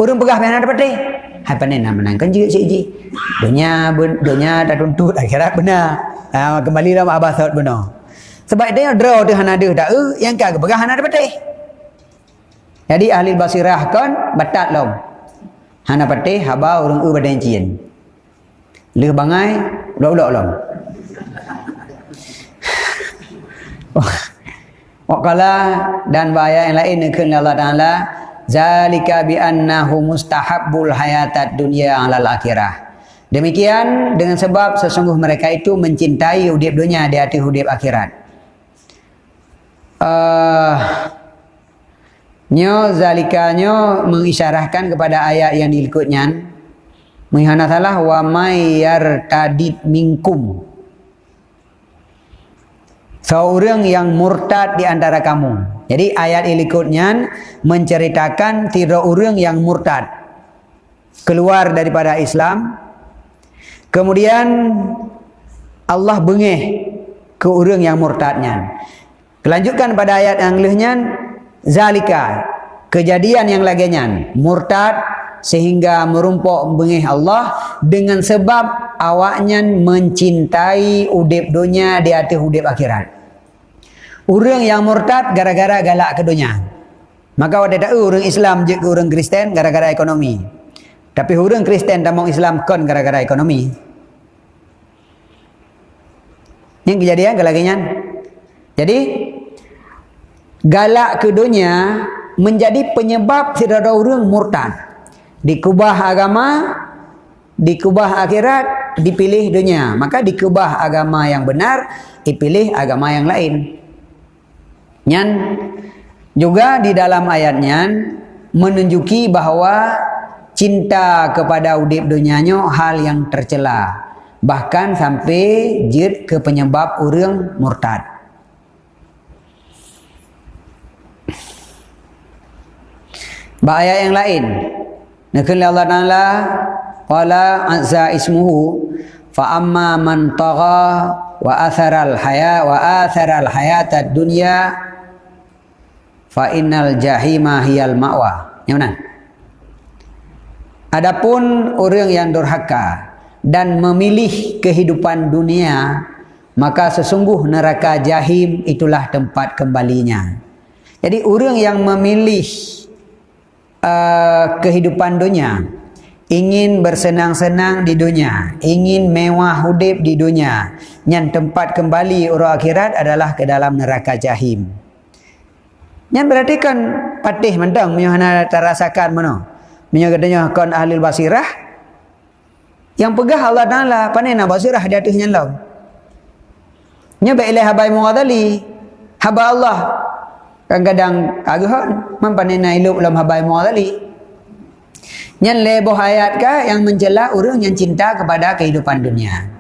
Orang pegah mana dapat deh? Hai panen nak menangkan je cik ji. Dunia dunia dah tuntut akhirat benar. Ha, kembali dalam abah saud benar. Sebab dia draw tu hana ada dak eh yang kagak pegah hana dapat deh. Jadi ahli basirah kan batat lom. Hana patih haba orang e badan cien. Leh bangai ulok-ulok lom. Wakala dan bahaya yang lain nekun Allah Ta'ala zalika bi annahu mustahabbul hayatad dunya alal akhirah. Demikian dengan sebab sesungguh mereka itu mencintai hidup dunia di atas hidup akhirat. Uh, nyo zalika nyo mengisyarahkan kepada ayat yang diikutnya menghana salah wa mayyar tadid minkum seorang yang murtad di antara kamu jadi ayat berikutnya menceritakan tiada orang yang murtad keluar daripada Islam. Kemudian Allah bengih ke orang yang murtadnya. Kelanjutkan pada ayat yang lainnya zalika kejadian yang laginya murtad sehingga merumpuk bengih Allah dengan sebab awaknya mencintai udip dunia di atas udip akhirat. Orang yang murtad gara-gara galak ke dunia. Maka ada tak orang Islam je ke orang Kristen gara-gara ekonomi. Tapi orang Kristen dan orang Islam kon gara-gara ekonomi. Yang kejadian kelagian. Jadi galak ke dunia menjadi penyebab tidak ada orang murtad. Dikubah agama, dikubah akhirat, dipilih dunia. Maka dikubah agama yang benar, dipilih agama yang lain. Nyan juga di dalam ayatnya menunjuki bahawa cinta kepada udip dunianya hal yang tercela. Bahkan sampai jid ke penyebab orang murtad. Bahaya yang lain. Nakal Allah Taala qala azza ismuhu fa amma man tagha wa athara al haya wa athara al hayata dunya fa innal jahima hiyal ma'wa. Yang mana? Adapun orang yang durhaka dan memilih kehidupan dunia, maka sesungguh neraka jahim itulah tempat kembalinya. Jadi orang yang memilih uh, kehidupan dunia, ingin bersenang-senang di dunia, ingin mewah hidup di dunia, yang tempat kembali orang akhirat adalah ke dalam neraka jahim. Yang berarti kan patih mendang punya hana terasakan mana. Katanya kon ahli basirah. Yang pegah Allah Taala pandai nak basirah di atasnya law. Nya ba ilahi habai muadali. Haba Allah. Kadang-kadang kagahon mampane na ilup dalam habai muadali. Yang leboh ayat ka yang mencela orang yang cinta kepada kehidupan dunia.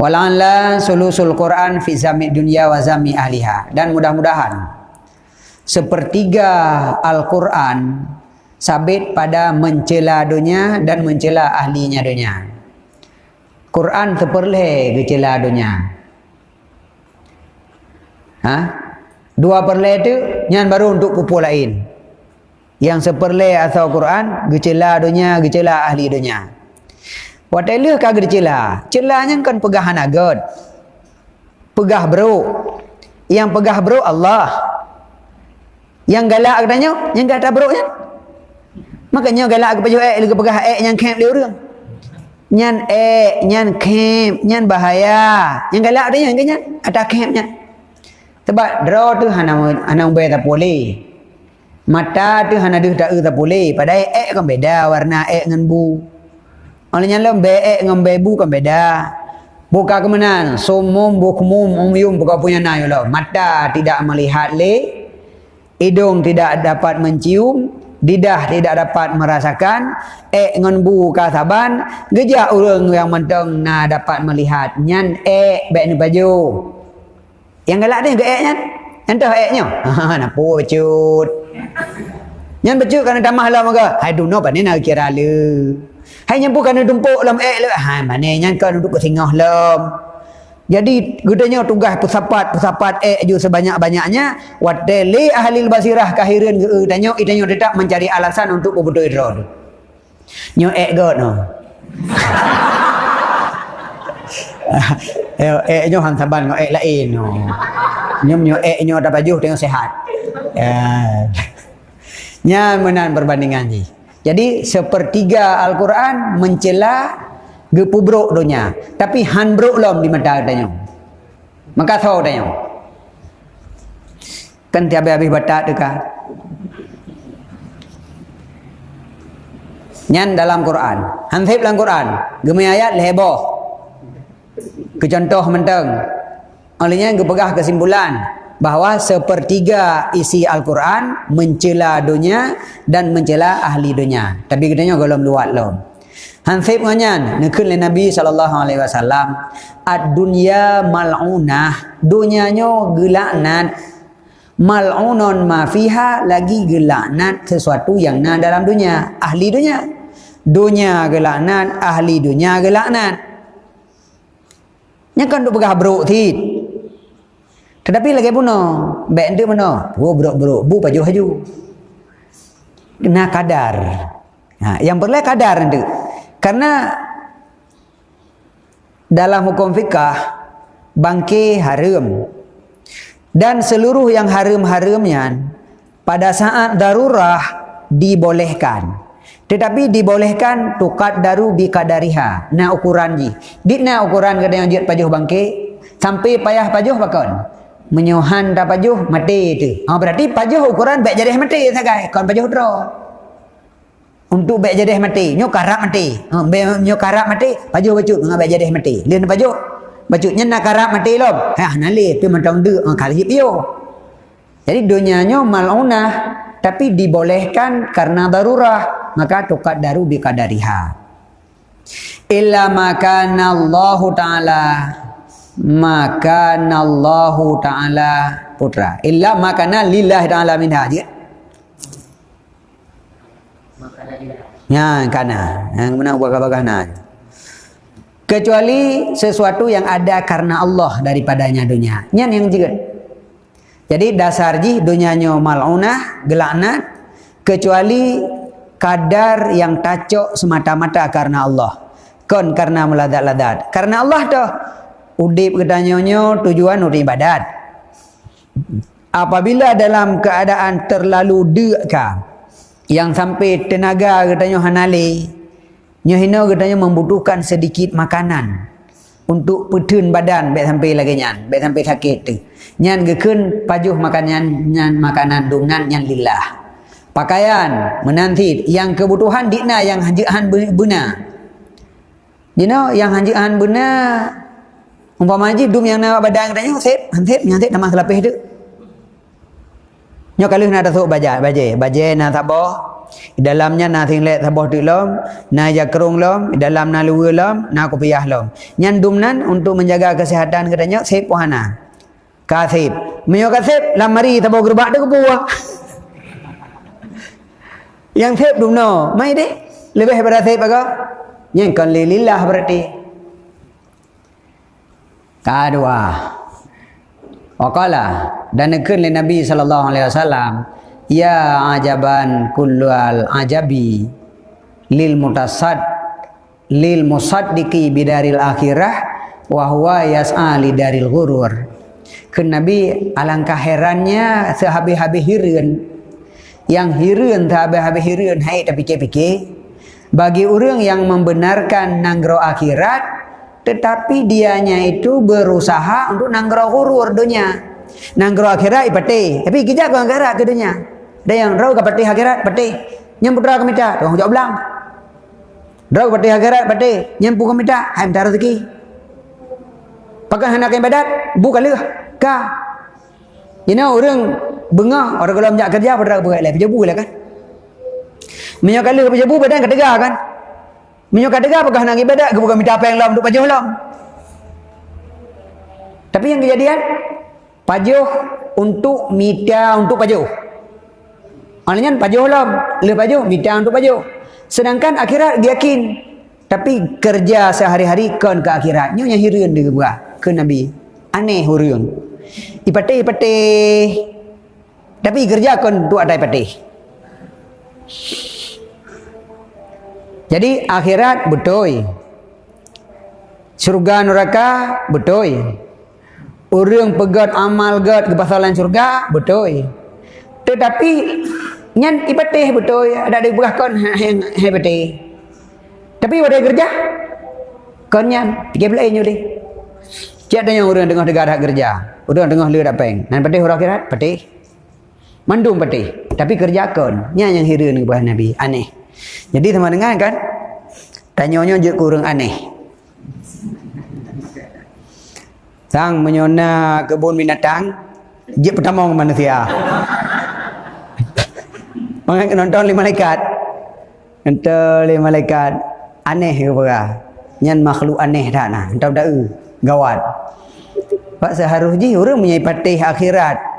Wala'ala sulusul Quran fi zami dunia wa zami ahliha. Dan mudah-mudahan sepertiga Al-Quran sabit pada mencela dunia dan mencela ahlinya dunia. Quran seperle kecela dunia. Ha? Dua perle itu yang baru untuk kupu lain. Yang seperle asal Quran kecela dunia, kecela ahli dunia. Watalah kagak dicela. Celanya kan pegahan agad. Pegah bro. Yang pegah bro Allah. Yang galak katanya, yang kata buruknya. Makanya galak ke baju ek, lagi pegah ek yang camp dia orang. Nyan ek, nyan camp, nyan bahaya. Yang galak dia yang nyan, ada campnya. Sebab draw tu hana hana ubay tak boleh. Mata tu hana dia tak tak boleh. Padahal ek kan beda warna ek dengan bu. Olehnya lem be ek dengan bebu kan beda. Buka kemenan, sumum bukmum umyum buka punya nayo lah. Mata tidak melihat le, hidung tidak dapat mencium, Didah tidak dapat merasakan. Eh ngan bu kasaban. Gejak orang yang mentong na dapat melihat. Nyan eh baik ni baju. Yang galak ni ke nyan? Entah eh nyo. Ha napa becut. Nyan becut kerana tamah lah maka. Hai duno pa ni nak kira le. Hai nyan bukan dumpuk lam eh le. Hai mana nyan kan duduk ke tengah lam. Jadi gudanya tugas pesapat eh ju sebanyak-banyaknya wadali ahli basirah kahirin ge danyo idanyo tetap mencari alasan untuk betul idro. Nyo eh god no. eh eh nyo han saban ngo eh lain no. Nyo nyo eh nyo dapat ju tengok sehat. Ya. Nya menan perbandingan ni. Jadi sepertiga Al-Quran mencela gepubruk dunia tapi han bruk lom di mata tanya maka tahu tanya kan tiap habis batak deka nyan dalam Quran han dalam Quran gemi ayat leboh ke contoh menteng olehnya gepegah kesimpulan bahawa sepertiga isi Al-Quran mencela dunia dan mencela ahli dunia. Tapi katanya golong luat lom. Hansib nganyan nekun le Nabi sallallahu alaihi wasallam ad-dunya mal'unah. Dunyanya gelaknat. Mal'unon ma fiha lagi gelaknat sesuatu yang na dalam dunia. Ahli dunia. Dunia gelaknat ahli dunia gelaknat nya kan duk begah bruk tit. Tetapi lagi puno baik ende mana wo bruk bruk bu baju haju. Kena kadar. Ha yang perlu kadar ende karena dalam hukum fikah bangke haram. Dan seluruh yang haram-haramnya pada saat darurah dibolehkan. Tetapi dibolehkan tukat daru bi kadariha. Na ukuran ji. Di na ukuran kada yang jit pajuh bangke sampai payah pajuh bakon. Menyuhan da pajuh mati tu. Ha, berarti pajuh ukuran baik jadi mati sagai. Kon pajuh draw untuk baik jadi mati nyo karap mati ha nyo karap mati baju baju ngah baik jadi mati lin baju baju nya nak karap mati lom ha nali pi mentong de ha kali pio jadi dunia nyo maluna tapi dibolehkan karena darurah maka tukat daru bi kadariha illa makana Allah taala makana Allah taala putra illa makana lillahi taala min hajat Ya, kana. Yang mana buat bagana. Kecuali sesuatu yang ada karena Allah daripadanya dunia. Nyan yang juga. Jadi dasar ji dunianya mal'unah, gelaknat. Kecuali kadar yang tacok semata-mata karena Allah. Kon karena meladat-ladat. Karena Allah tu. Udip ketanyonyo tujuan untuk ibadat. Apabila dalam keadaan terlalu dekah yang sampai tenaga katanya hanale nyohino katanya membutuhkan sedikit makanan untuk petun badan baik sampai lagi nyan baik sampai sakit tu nyan gekun pajuh makanan nyan makanan dungan nyan lillah pakaian menanti yang kebutuhan dikna yang hanjihan buna you know yang hanjihan buna umpama ji dum yang nak badan katanya sep hansep nyantik nama selapih tu Nyo kalau nak tasuk baja, baje, baje na taboh. Dalamnya na tinglet taboh tu lom, na jakrung lom, dalam na luwe lom, na kopiah lom. Nyan dumnan untuk menjaga kesehatan katanya sip wahana. Kasip. Menyo kasip lamari taboh gerbak tu kebuah. Yang sip dumno, mai deh. Lebih daripada sip apa? Yang kan lillah berarti. Kedua. Waqala dan nekun le Nabi sallallahu alaihi wasallam ya ajaban kullu al ajabi lil mutasad lil musaddiqi bidaril akhirah wa huwa yas'a daril ghurur ke Nabi alangkah herannya sehabis-habis hireun yang hireun sehabis-habis hireun hai tapi fikir bagi orang yang membenarkan nanggro akhirat tetapi dianya itu berusaha untuk nanggro hurur dunia. Nanggro akhirat ipati tapi kita kau akhirat ke dunia? Ada yang rau ke pati akhirat pati yang putra ke minta orang jawab belang. Rau ke pati akhirat yang pun ke minta hai minta rezeki. Pakai hendak ibadat bukan leh ka you know orang bengah orang kalau menjak kerja pada buat leh kerja bukan kan Minyak kala apa jebu badan kata kan? Minyak kata apakah nak ibadat ke bukan minta apa yang lam untuk pajuh lam? Tapi yang kejadian pajuh untuk minta untuk pajuh. Maknanya pajuh lam, le pajuh minta untuk pajuh. Sedangkan akhirat dia yakin tapi kerja sehari-hari kan ke akhirat. Nyonya hirun dia buat ke Nabi. Aneh hurun. Ipate-ipate. Tapi kerja kan tu ada ipate. Jadi akhirat betul. Surga neraka betul. Orang pegat amal gat ke surga betul. Tetapi nyan ipatih betul ada di belah kon yang hebati. Tapi pada kerja kon nyan tiga belas nyu di. Cik yang orang dengar dengar kerja. Orang dengar lihat apa yang. Nan patih orang akhirat? Patih. Mandum patih. Tapi kerja kon nyan yang hira ni kepada Nabi. Aneh. Jadi sama dengan kan? Tanyanya je kurang aneh. Sang menyona kebun binatang Je pertama manusia. Mengenai nonton lima malaikat. Nonton lima malaikat. Aneh ke apa? Nyan makhluk aneh tak nak? Entah tak Gawat Pak seharusnya orang punya patih akhirat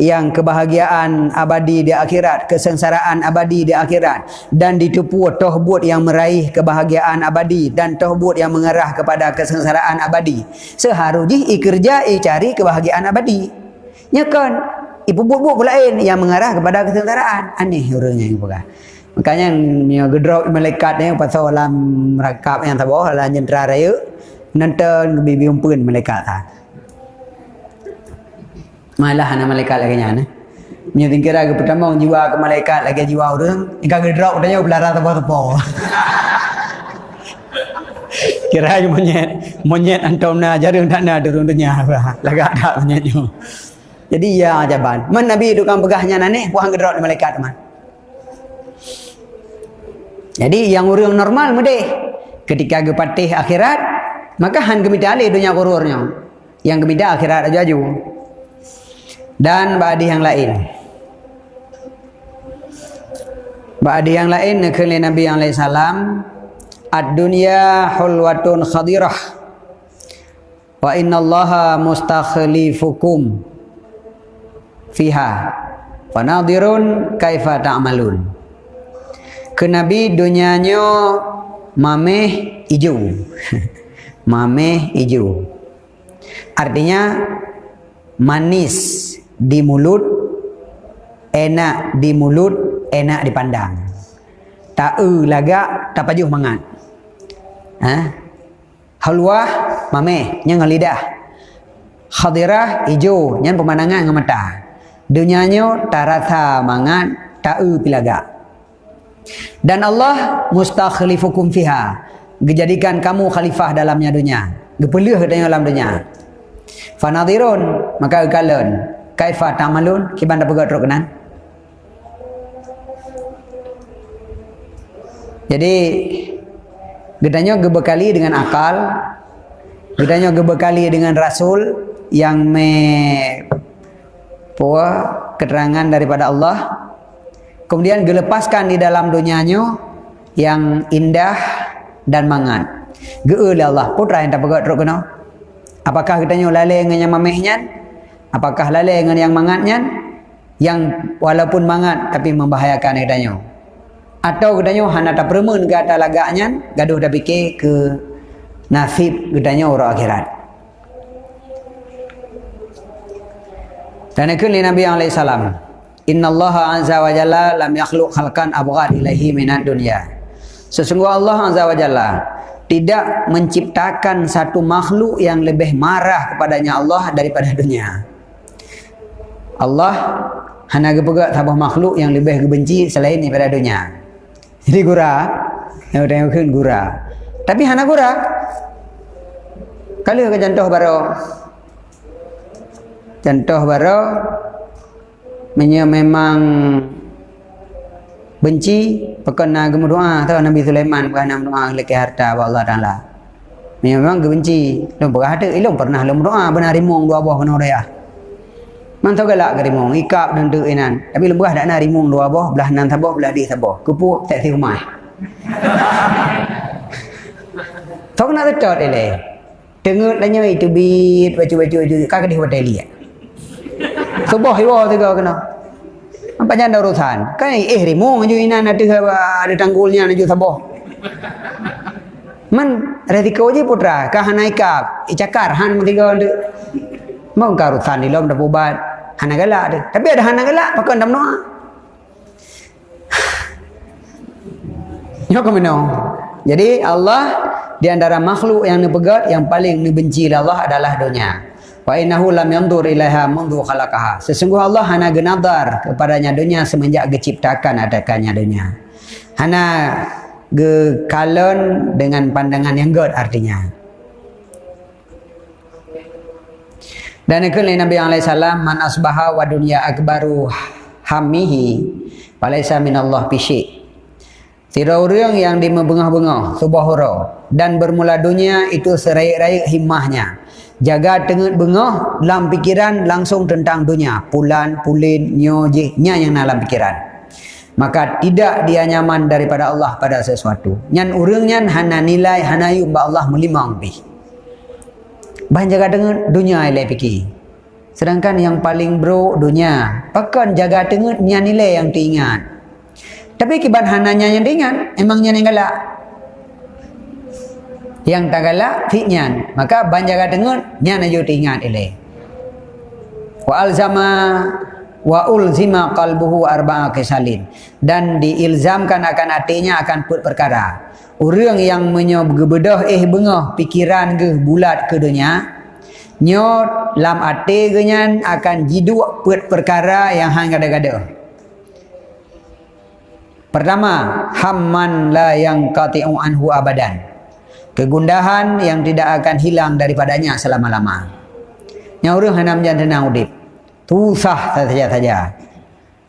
yang kebahagiaan abadi di akhirat, kesengsaraan abadi di akhirat dan ditipu tohbut yang meraih kebahagiaan abadi dan tohbut yang mengarah kepada kesengsaraan abadi. Seharusnya i kerja i cari kebahagiaan abadi. Nyakan ibu buat-buat lain yang mengarah kepada kesengsaraan. Aneh orangnya yang bukan. Makanya yang gedrok malaikat ni pasal alam rakap yang tabah alam jentera raya nonton bibi umpun malaikat tak malah anak malaikat lagi nyana Nya tingkir lagi pertama jiwa ke malaikat lagi jiwa orang. Ika gedrok tanya belara tepo-tepo Kira aja monyet Monyet antum na jaring tak na turun dunia Lagi ada monyet tu. Jadi ya ajaban Man Nabi itu kan pegahnya nane Puan gedrok di malaikat teman. Jadi yang orang normal mudih Ketika gepatih akhirat Maka han gemita alih dunia kururnya Yang gemita akhirat aja jauh. Dan ba'di yang lain. Ba'di yang lain nekali Nabi yang lain salam ad-dunya hulwatun khadirah. Wa inna allaha mustakhlifukum fiha. Wa nadirun kaifa ta'malun. Ke Nabi dunianya mameh hijau mameh hijau artinya manis di mulut enak di mulut enak dipandang. Tak e lagak tak pajuh mangat. Ha? Halwa mame nyang lidah. Khadirah ijo nyang pemandangan dengan mata tak rasa mangat tak e pilaga dan Allah mustakhlifukum fiha dijadikan kamu khalifah dalamnya dunia. Gepelih dalam dunia. Fanadirun maka kalian kaifa tamalun? Kiban dapat gatrok kenan. Jadi gedanya gebekali dengan akal. Gedanya gebekali dengan rasul yang me puah keterangan daripada Allah. Kemudian gelepaskan di dalam dunianya yang indah dan mangan geul Allah putra yang tak pegat rok kena apakah kita lalai dengan yang mamehnya Apakah lalai dengan yang mangatnya? Yang walaupun mangat tapi membahayakan kedanya. Atau kedanya hanya tak permen ke atas lagaknya, gaduh dah fikir ke nasib kedanya orang akhirat. Dan ikut Nabi SAW. Inna Allah Azza wa Jalla lam yakhluk khalqan abghad ilaihi minat dunia. Sesungguhnya Allah Azza wa Jalla tidak menciptakan satu makhluk yang lebih marah kepadanya Allah daripada dunia. Allah hanya gepegak tabah makhluk yang lebih kebenci selain daripada dunia. Jadi gura, yang tengok gura. Tapi hana gura. Kalau ke contoh baru contoh baru memang benci pekena gemu doa tahu Nabi Sulaiman bukan nama doa leke harta Allah Taala. Memang benci, pernah ada, belum pernah belum doa benar rimong dua buah kena dia. Man tahu galak ke rimong, ikap dan duk inan. Tapi lembah dak nak rimong dua boh, belah nan tabah, belah di tabah. Kupu tak ti rumah. Tahu nak tetot ele. Tengut lanya itu bit baju-baju baju kak di hotel liat. Subuh iwa tiga kena. Apa jangan urusan? Kan eh rimong ju inan ada ada tanggulnya ju tabah. Man rezeki je putra, kah naikap, icakar han tiga ada. Mau karutan di lom dah bubat hana galak ada. Tapi ada hana galak, pakai dalam doa. Nyok ke Jadi Allah di antara makhluk yang dipegat yang paling dibenci Allah adalah dunia. Wa innahu lam yandur ilaiha mundu khalaqaha. Sesungguhnya Allah hana genadar kepadanya dunia semenjak diciptakan adakannya dunia. Hana ge kalon dengan pandangan yang god artinya. Dan ikut Nabi SAW Man asbaha wa dunya akbaru hamihi Walaysa minallah pisik Tidak orang yang dimebengah-bengah Subah hurau Dan bermula dunia itu seraik-raik himmahnya Jaga tengah bengah Dalam pikiran langsung tentang dunia Pulan, pulin, nyoje Nya yang dalam pikiran Maka tidak dia nyaman daripada Allah pada sesuatu Nyan urangnya hana nilai hana yuk Allah melimang bih Bahan jaga dengan dunia ilai fikir. Sedangkan yang paling bro dunia. Pakan jaga dengan nya nilai yang diingat. Tapi kibat hananya yang diingat, emangnya yang galak. Yang tak galak, fiknya. Maka bahan jaga dengan nya na diingat ilai. Wa alzama wa ulzima qalbuhu arba'a kisalin dan diilzamkan akan hatinya akan put perkara orang yang menyobedah eh bengah pikiran ke bulat ke dunia nyot lam ate genyan akan jiduk put perkara yang hang gada-gada pertama hamman la yang qati'u anhu abadan kegundahan yang tidak akan hilang daripadanya selama-lama nyaurung hanam jan tenang udip tusah saja-saja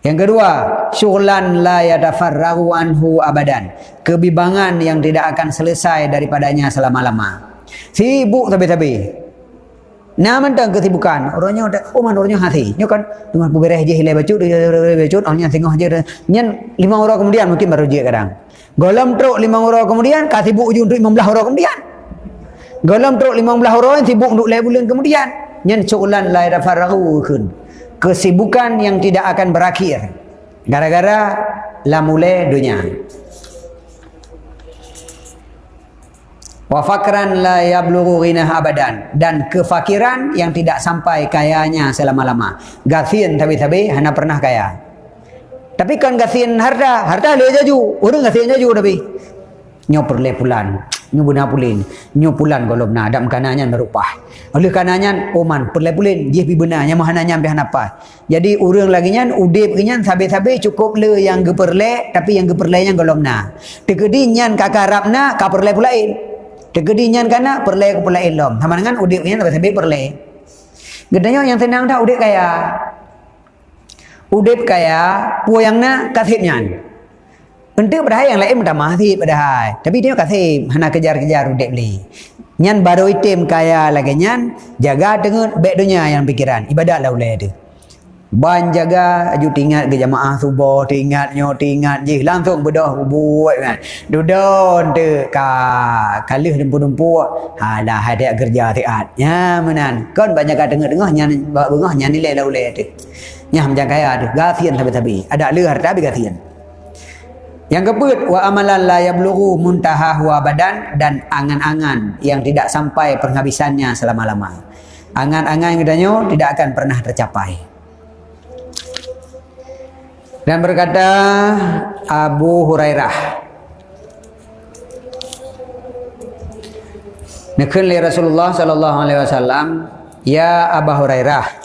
yang kedua, syughlan la yatafarragu anhu abadan. Kebibangan yang tidak akan selesai daripadanya selama-lama. Sibuk tapi-tapi. Nama tentang kesibukan. Orangnya ada, oh orangnya hati. Ini kan, dengan pubereh je hilai bacut, hilai bacut, tengok je. Nyan lima orang kemudian mungkin baru je kadang. Golam truk lima orang kemudian, kah sibuk je untuk lima belah orang kemudian. Golam truk lima belah orang, sibuk untuk lima bulan kemudian. Nyan syughlan la yatafarragu kun kesibukan yang tidak akan berakhir. Gara-gara la mulai dunia. Wa fakran la yablughu ghinah abadan. Dan kefakiran yang tidak sampai kayanya selama-lama. Gathin tapi-tapi hanya pernah kaya tapi kan gathin harta. Harta le jaju orang gathin jaju tapi. Nyoper le pulan. Nyu buna pulin nyu pulan golom na adam kananya merupah oleh kananya oman perle pulin dia pi benar nya mahananya ambil apa jadi urang lagi nya udip nya sabe-sabe cukup le yang geperle tapi yang geperle nya golom na tegedi nya kakarap na ka perle pulain tegedi nya kana perle ke pulain lom. Sama dengan udip nya sabe-sabe perle gedanya yang tenang dah udip kaya udip kaya puyangna kasihnya untuk pada yang lain minta pada hai. Tapi dia kata hana kejar-kejar udik beli. Nyan baru itim kaya lagi nyan jaga dengan baik dunia yang pikiran. Ibadat lah ulai tu. Ban jaga aju tingat ke jamaah subuh tingat nyo tingat je langsung bedah buat kan. Dudon tu ka kalih dempu-dempu ha dah ada kerja tiat. Ya menan. Kon banyak ka dengar-dengar nyan bengah nyan nilai lah ulai tu. Nya macam kaya tu. Gafian tapi-tapi. Ada lehar tapi gafian. Yang keempat wa amalan la yablughu muntahahu abadan dan angan-angan yang tidak sampai penghabisannya selama-lama. Angan-angan yang katanya tidak akan pernah tercapai. Dan berkata Abu Hurairah Nakun li Rasulullah sallallahu alaihi wasallam ya Abu Hurairah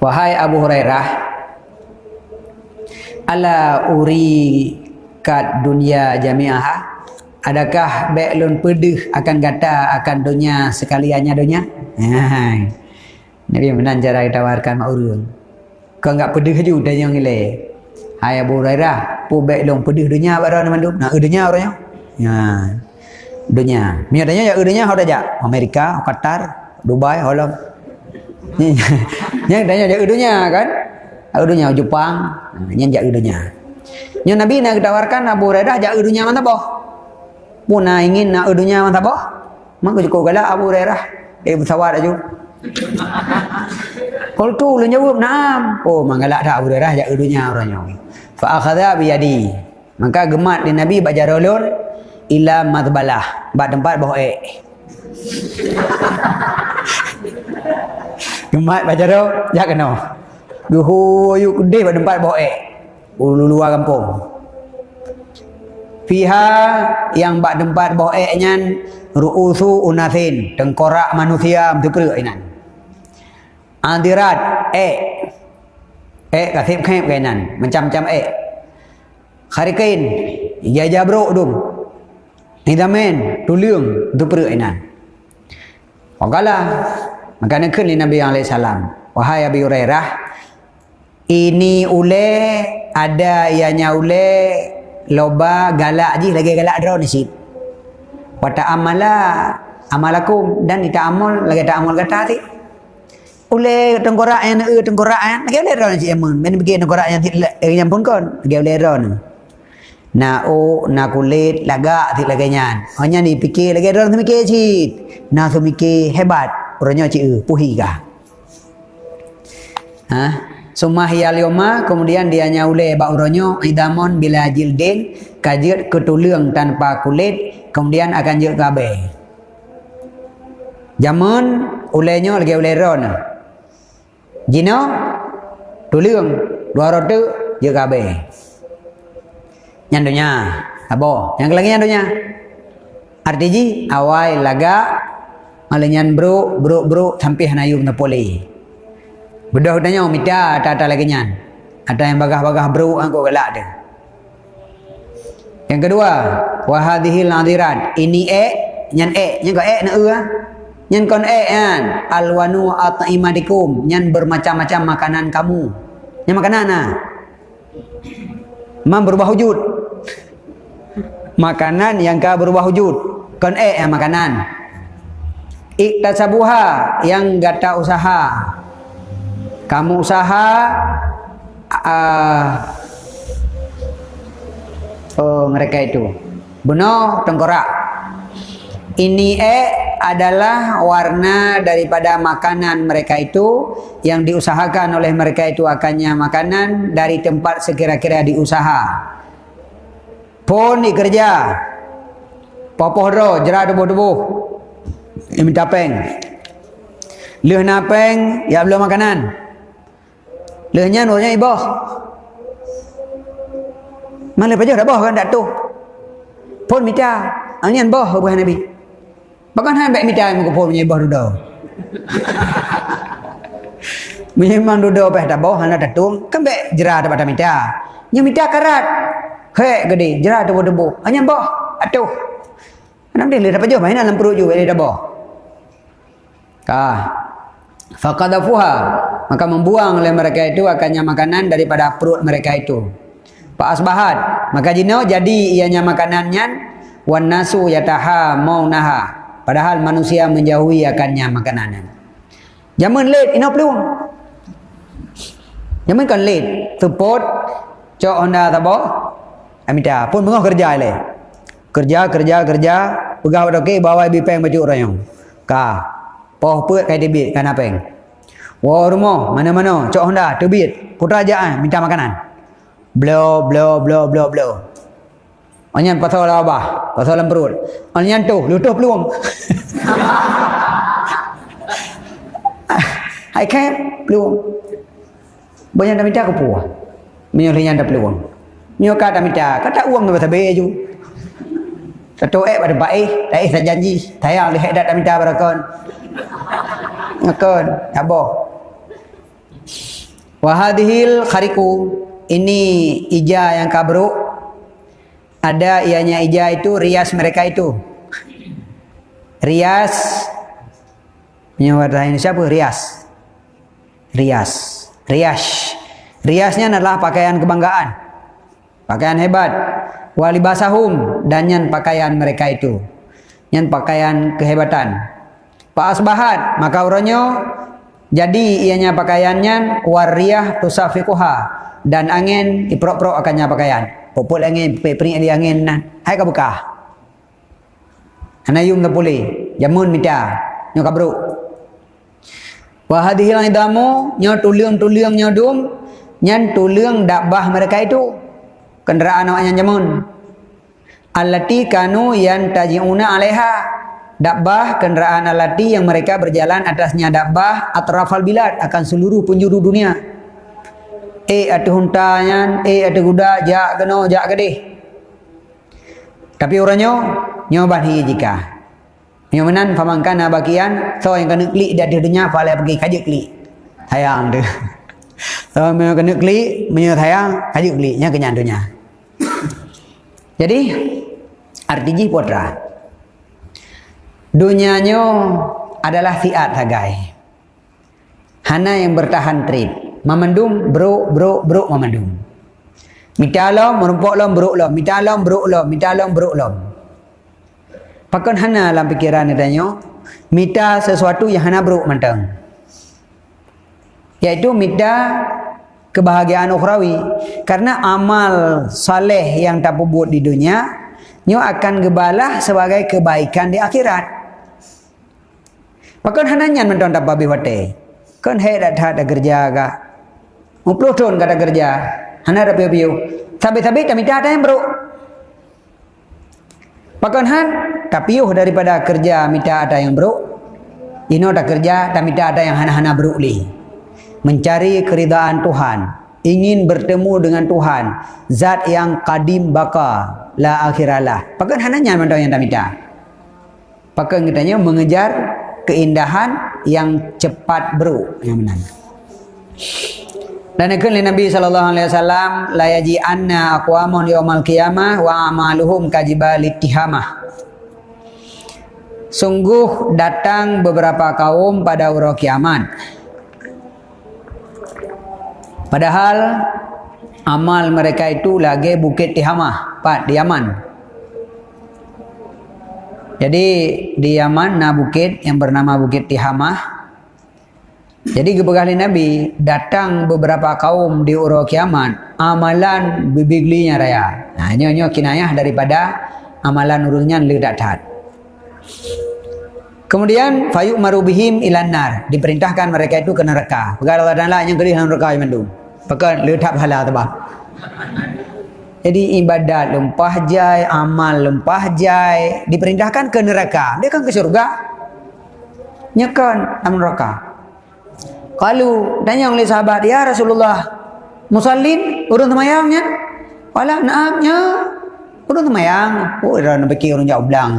Wahai Abu Hurairah Ala uri kat dunia jamiah? Adakah beklun pedih akan kata akan dunia sekaliannya dunia? Nabi menan cara ditawarkan mak urun Kau enggak pedih aja udah yang ile Hai Abu Hurairah Pu beklun pedih dunia pada nama mandu? Nak dunia orangnya Ya? Dunia. Mio tanya ya dunia hau dah Amerika, Qatar, Dubai, Holland. Ni yang tanya ya dunia kan? Ya dunia Jepang, yang jak dunia. Yang Nabi nak tawarkan Abu Hurairah jak dunia mana boh? Puna ingin nak dunia mana boh? Maka cukup galak Abu Hurairah. Eh bersawar aja. Kalau tu lu jawab naam. Oh mangalak dah Abu Hurairah jak dunia orangnya. Fa akhadha bi yadi. Maka gemat di Nabi bajarulun ila madbalah. Bak tempat bawah ek. gemat bajaro jak kena. Duhu yuk kedih bak tempat bawah ek. Luar kampung. Fiha yang bak tempat bawah eknya ru'usu unathin. Tengkorak manusia tu perut inan. Adirat ek. Ek kasih khaib kainan. Macam-macam ek. Kharikain. Ya jabruk tu. Hidamen. Tuliung. Tu perut inan. Wakalah. Maka nak Nabi SAW. Wahai Abi Hurairah ini ule ada ianya ule loba galak ji lagi galak draw ni sit wata amala amalakum. Dan ita amal lagi tak amal kata ti ule tengkorak yang e tengkorak yang lagi ule draw ni sit amun men pergi tengkorak yang eh, yang pun kon lagi ule draw ni. Na o na kulit laga ti lagi nyan. Hanya ni fikir lagi draw ni mikir sit na tu mikir hebat orangnya ci e puhi ka ha Sumah yalioma kemudian dia nyaule bauronyo idamon bila jildin kajir ketulung tanpa kulit kemudian akan juk kabe. Jamun ulenyo lagi ule ron. Jino tulung dua rotu juk kabe. Nyandunya abo yang lagi nyandunya. Artiji awai laga malenyan bro bro bro sampai hanayum napoli. Bedah tanya mita tak ada lagi nyan. Ada yang bagah-bagah bro angko galak dia. Yang kedua, wahadhil nadirat. Ini e, nyan e, nyan ko e na e. Nyan kon e kan. Alwanu at'imadikum, nyan bermacam-macam makanan kamu. Nyan makanan ah. Man berubah wujud. Makanan yang ka berubah wujud. Kon e makanan. Iktasabuha yang gata usaha. Kamu usaha uh, oh mereka itu. Benar tengkorak. Ini e adalah warna daripada makanan mereka itu. Yang diusahakan oleh mereka itu akannya makanan dari tempat sekira-kira diusaha. Pun dikerja. Popoh ro jerah debu-debu ini minta peng leh napeng ya belum makanan Lehnya nurnya ibah. Mana pajak dah bah kan tak tu. Pun mita. Anyan bah buah Nabi. Bahkan han baik mita muka pun punya ibah dah. Memang duduk apa dah bah han tak tu. Kan baik jerah dapat mita. Nya mita karat. Hei gede jerah debu-debu. Anyan bah. Atuh. Kenapa dia dapat jauh main dalam perut juga dia dah bah. Kah faqadafuha maka membuang oleh mereka itu akannya makanan daripada perut mereka itu. Fa asbahat maka jino jadi ianya makanannya wan nasu yataha maunaha. Padahal manusia menjauhi akannya makanan Jaman late ino peluang Jaman kan late. Support cok honda tabo amita pun mengah kerja le kerja kerja kerja pegawai okey bawa bipeng baju orang ka Poh put kai debit kan yang? Wah rumah mana-mana cok Honda debit putra minta makanan. Blow blow blow blow blow. Anyan pasal apa? Pasal dalam perut. Anyan tu lutuh peluang. Hai kan peluang. Banyak dah minta ke puah. Yang dah peluang. Menyuruh kata minta. Kata uang tu pasal bayar je. Satu eh pada baik. Tak eh saya janji. Saya lihat dah minta berakon. Ngakon, apa? Wahadihil khariku ini ija yang kabru ada ianya ija itu rias mereka itu. Rias. Menyebut ini siapa? Rias. Rias. Rias. Riasnya adalah pakaian kebanggaan. Pakaian hebat walibasahum dan yang pakaian mereka itu yang pakaian kehebatan. Pak asbahat maka orangnya jadi ianya pakaiannya wariyah tusafiquha dan angin iprok-prok akannya pakaian. Popol angin pepring di angin nah. Hai ka buka. Ana yung boleh. Jamun mita. Nyo kabru. Wa hadhihi idamu nyo tuliang-tuliang nyo dum nyan tuliang dakbah mereka itu kenderaan awaknya jamun. Allati kanu yan tajiuna alaiha Dakbah kenderaan alati yang mereka berjalan atasnya dakbah atrafal bilad akan seluruh penjuru dunia. Eh ada huntanya, eh ada kuda, jak kena, jak gede. Tapi orangnya nyoba hi jika. Nyomanan pamangkan bagian, so yang kena klik dia dunia pala pergi kaji klik. Hayang tu. So yang kena klik, menyut hayang, kaji kliknya kenyandunya. Jadi artinya putra. Dunianya adalah fiat hagai. Hana yang bertahan trip. Memendum, bro, bro, bro, memendum. Minta lom, merumpuk lom, bro lom. Minta lom, bro lom. Minta lom, bro lom. Pakon hana dalam pikiran ni tanya. Minta sesuatu yang hana bro mentang. Iaitu minta kebahagiaan ukhrawi. Karena amal saleh yang tak buat di dunia, nyo akan gebalah sebagai kebaikan di akhirat. Pakan hananya menton tak babi wate. Kan he dah dah kerja ga. Mupuluh tahun kata kerja. Hana dah piu-piu. Tapi-tapi tak minta ada yang bro. Pakan han tak piuh daripada kerja minta ada yang bro. Ino tak kerja tak minta ada yang hana-hana bro li. Mencari keridaan Tuhan. Ingin bertemu dengan Tuhan. Zat yang kadim baka. La akhiralah. Pakan hananya menton yang tak minta. Pakan kitanya mengejar keindahan yang cepat bro yang benar. Dan ikut Nabi sallallahu alaihi wasallam la yaji anna aqwamun yaumal qiyamah wa amaluhum kajibal ittihamah. Sungguh datang beberapa kaum pada hari kiamat. Padahal amal mereka itu lagi bukit Tihamah, Pak di Yaman. Jadi di Yaman na bukit yang bernama Bukit Tihamah. Jadi kebekali Nabi datang beberapa kaum di uro kiamat amalan bibiglinya raya. Nah ini nyo kinayah daripada amalan urusnya ledak tat. Kemudian fayuk marubihim ilanar diperintahkan mereka itu ke neraka. Pegawai Allah Taala yang kelih neraka yang mendung. Pakai letak pahala tebah. Jadi ibadat lempah jai, amal lempah jai, diperintahkan ke neraka. Dia kan ke syurga. Nyekan dalam neraka. Kalau tanya oleh sahabat, ya Rasulullah, musallin, urun temayangnya? Wala, naamnya, urun temayang. Oh, dah nak fikir urun jauh belang.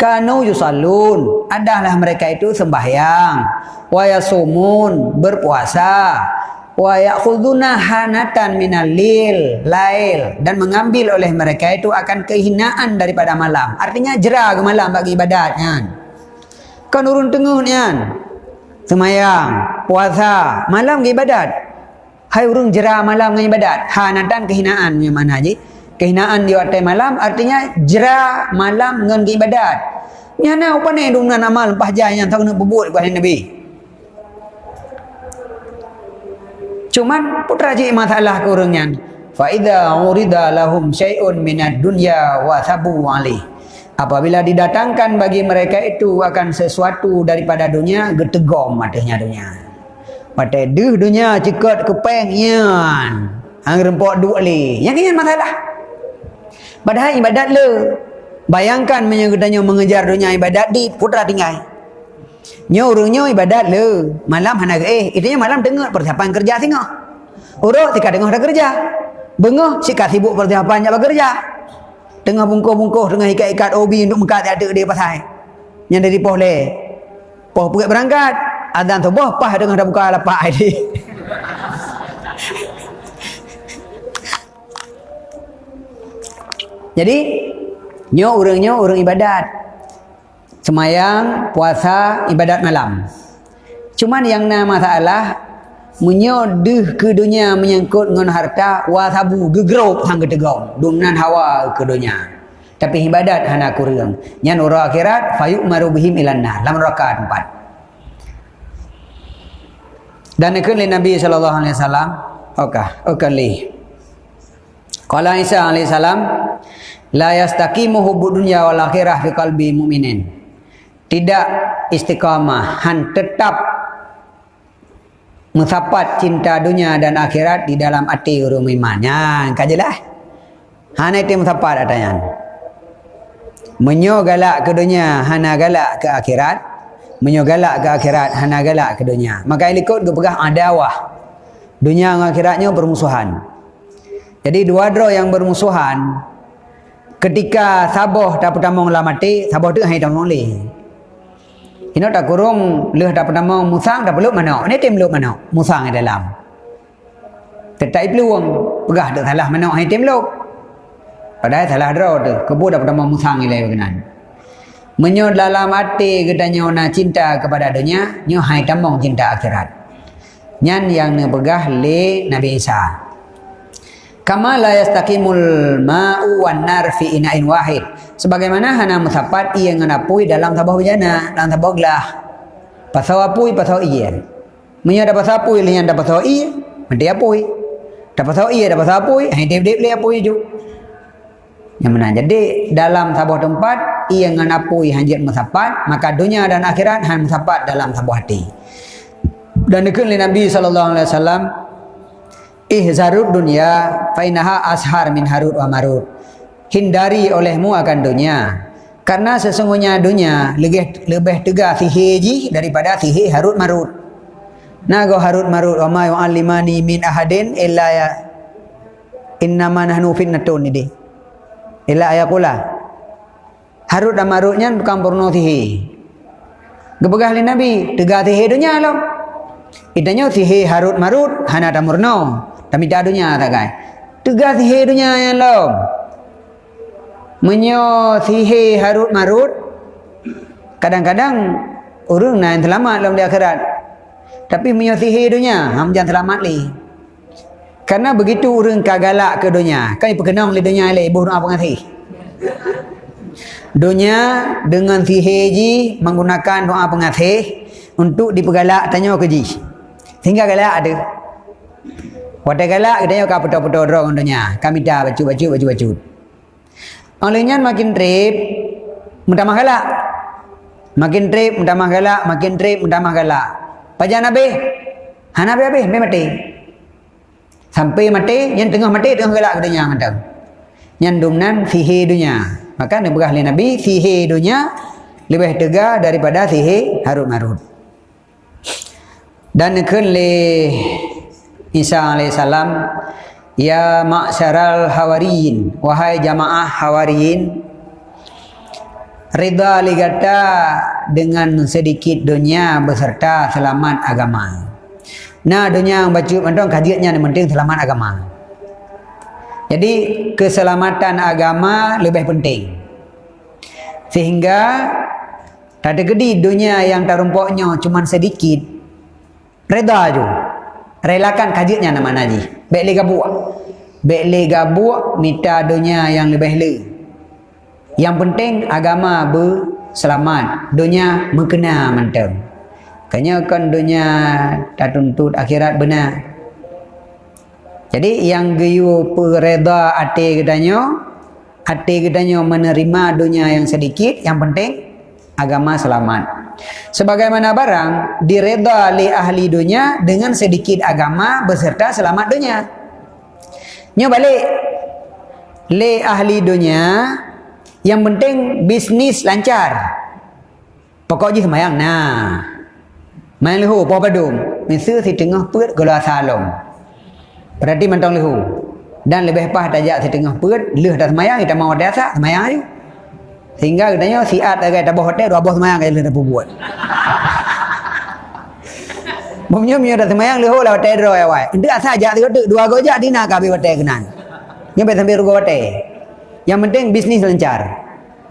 Kanu yusallun, adalah mereka itu sembahyang. Wa yasumun, berpuasa. Wa ya'khuduna hanatan minal lil lail. Dan mengambil oleh mereka itu akan kehinaan daripada malam. Artinya jera ke malam bagi ibadat kan? Kan urun tengah kan? Semayang puasa malam ke ibadat. Hai urun jera malam ke ibadat. Hanatan kehinaan yang mana je kehinaan di waktu malam artinya jera malam dengan ke ibadat nyana apa ni dengan amal pahjah yang tak nak berbuat kepada Nabi Cuman putra cik masalah kurangnya. Fa idza urida lahum syai'un minad dunya wa sabu. Apabila didatangkan bagi mereka itu akan sesuatu daripada dunia, getegom matanya dunia. Mata duh dunia cekat kepeng yan. Hang rempok dua li. Yang ini masalah. Padahal ibadat le. Bayangkan menyegedanya mengejar dunia ibadat di putra tinggal. Nyo urungnya ibadat le. Malam hana eh itunya malam dengar persiapan kerja tengok. Urut tika dengar dah kerja. Bengah si kat sibuk persiapan nak bekerja. Tengah bungkuh-bungkuh dengan ikat-ikat obi untuk mengkat ada dia pasal. Yang dari poh le. Poh pergi berangkat. Adan tu boh pah dengan dah buka lapak ini. Jadi, nyo urungnya urung ibadat. Semayang, puasa, ibadat malam. Cuman yang nama masalah menyodeh ke dunia menyangkut dengan harta wasabu gegerok sang ketegong dumnan hawa ke dunia. Tapi ibadat hana kurang. Nyan ura akhirat fayuk marubihim ilanna lam rakaat empat dan ikut Nabi sallallahu alaihi wasallam okah okali qala Isa salam la yastaqimu hubbud dunya wal akhirah fi qalbi mu'minin tidak istiqamah han tetap musapat cinta dunia dan akhirat di dalam hati orang iman. Ya, kajilah. Hana itu musapat adanya. Menyo galak ke dunia, hana galak ke akhirat. Menyo galak ke akhirat, hana galak ke dunia. Maka ikut ke pegah adawah. Dunia dan akhiratnya bermusuhan. Jadi dua dro yang bermusuhan. Ketika saboh tak pertama mati, saboh tu hanya tak boleh. Ino tak kurung leh tak pertama musang tak peluk mana. Ini tim peluk mana? Musang di dalam. Tetai peluang. Pegah tak salah mana hai tim peluk. Padahal salah draw tu. Kebu tak pertama musang ilai berkenan. Menyo dalam hati katanya nak cinta kepada dunia, nyo hai tambang cinta akhirat. Nyan yang pegah le Nabi Isa. Kama la yastaqimul ma'u wan nar fi ina'in wahid. Sebagaimana hana musapat ia nganapui dalam sabah bejana, dalam sabah gelah. Pasal apui pasal iya. Munya dapat sapui lian dapat pasal iya, mesti apui. Dapat pasal iya dapat pasal apui, hai dep dep le apui ju. Yang mana jadi dalam sabah tempat ia nganapui hanjit musapat, maka dunia dan akhirat han musapat dalam sabah hati. Dan dikun Nabi sallallahu alaihi wasallam ihzarud dunia fainaha ashar min harut wa marut hindari olehmu akan dunia. Karena sesungguhnya dunia lebih lebih tegah siheji daripada sihir harut marut nago harut marut wa ma yu'allimani min ahadin illa ya innama nahnu fitnatun ini. Illa ayakula harut dan marutnya bukan purno sihir gebegah nabi tegah sihir dunia lo. Itanya sihir harut marut hana tamurno tapi tak dunia tak kan sihir dunia yang lain. Menyo sihir harut marut. Kadang-kadang orang nak selamat dalam di akhirat. Tapi menyo sihir dunia ham jangan selamat li karena begitu orang kagalak ke dunia kan perkenang di dunia le ibu apa ngasih dunia dengan sihir ji menggunakan doa pengasih untuk dipergalak tanya ke ji. Sehingga galak ada Pada galak kita yo kaputo puto dorong untuknya. Kami dah baju baju baju baju. Olehnya makin trip, mudah galak. Makin trip, mudah galak, makin trip, mudah galak. Pajan nabi, hana nabi nabi, mati. Sampai mati, yang tengah mati tengah galak katanya macam. Yang dumnan fihi dunia. Maka nabi berahli nabi fihi dunia lebih tegak daripada fihi harut marut. Dan kelih Isa alaihissalam Ya ma'syaral hawariyin Wahai jamaah hawariyin Ridha ligata dengan sedikit dunia beserta selamat agama. Nah dunia yang baca mendong kajiannya yang penting selamat agama. Jadi keselamatan agama lebih penting. Sehingga tak ada gede dunia yang terumpuknya cuma sedikit. Reda juga relakan kajiannya nama naji. Le gabuk le gabuk minta dunia yang lebih le. Yang penting agama berselamat. Dunia mengkena mantap. Kanya kan dunia tak tuntut akhirat benar. Jadi yang geyu pereda hati katanya hati katanya menerima dunia yang sedikit yang penting agama selamat Sebagaimana barang direda oleh ahli dunia dengan sedikit agama beserta selamat dunia. Nyo balik le ahli dunia yang penting bisnis lancar. Pokok je semayang nah. Main lehu apa padum. Misu si tengah perut gula salom. Berarti mentong lehu. Dan lebih pah tajak si tengah perut leh dah semayang kita mau desa semayang ayo. Sehingga katanya si Ad agak tabah hotel dua bos semayang kaya dah buat. Bumnya punya dah semayang leho lah hotel ya wai. Itu asal ajak tiga tu dua gojak di nak kabi hotel kenan. Nyampe sampai rugo hotel. Yang penting bisnis lancar.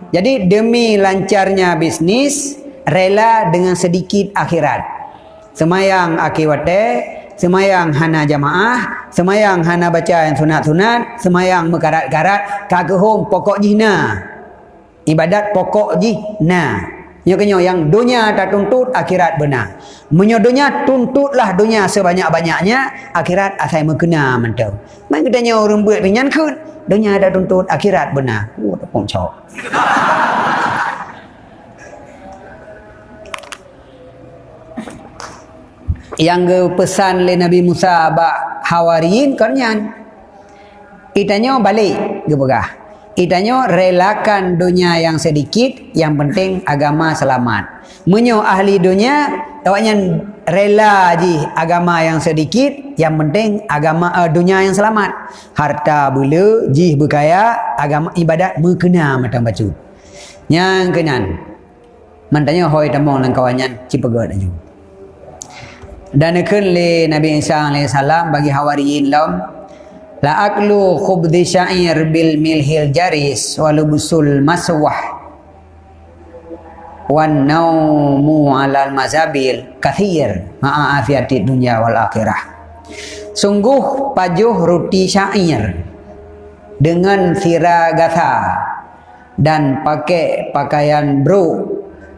Jadi demi lancarnya bisnis rela dengan sedikit akhirat. Semayang akiwate, semayang hana jamaah, semayang hana baca yang sunat-sunat, semayang mekarat-karat, kagehom pokok jihna ibadat pokok ji na Nya kenyo yang dunia tak tuntut akhirat benar. Menyo dunia tuntutlah dunia sebanyak-banyaknya akhirat asai mengkena mentau. Mai katanya orang buat pinyan kun. Dunia tak tuntut akhirat benar. Oh tak pun cok. yang ke pesan le Nabi Musa ba hawariin kanyan. Itanya balik ke. Itanya relakan dunia yang sedikit, yang penting agama selamat. Menyo ahli dunia, awaknya rela ji agama yang sedikit, yang penting agama uh, dunia yang selamat. Harta bulu, ji berkaya, agama ibadat berkena macam baca. Yang kenan. Mantanya hoi temong dan kawannya cipagat aja. Dan ikun le Nabi Isa AS bagi hawariin lam La aklu khubdi syair bil milhil jaris walubusul maswah. Wan naumu alal mazabil kathir. Ma'a afiati dunia wal akhirah. Sungguh pajuh roti syair dengan siragatha dan pakai pakaian bro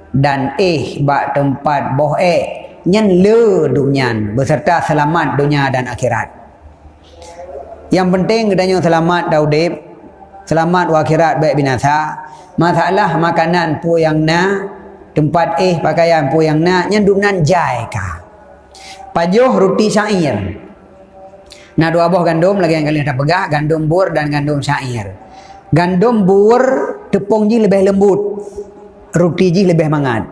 dan eh bak tempat boh eh nyen le dunia beserta selamat dunia dan akhirat yang penting kedanya selamat daudib. Selamat wakhirat baik binasa. Masalah makanan pu yang na. Tempat eh pakaian pu yang na. Yang dunan jai ka. Pajuh roti syair. Nah dua buah gandum lagi yang kalian dah pegah. Gandum bur dan gandum syair. Gandum bur tepung ji lebih lembut. Roti ji lebih mangat.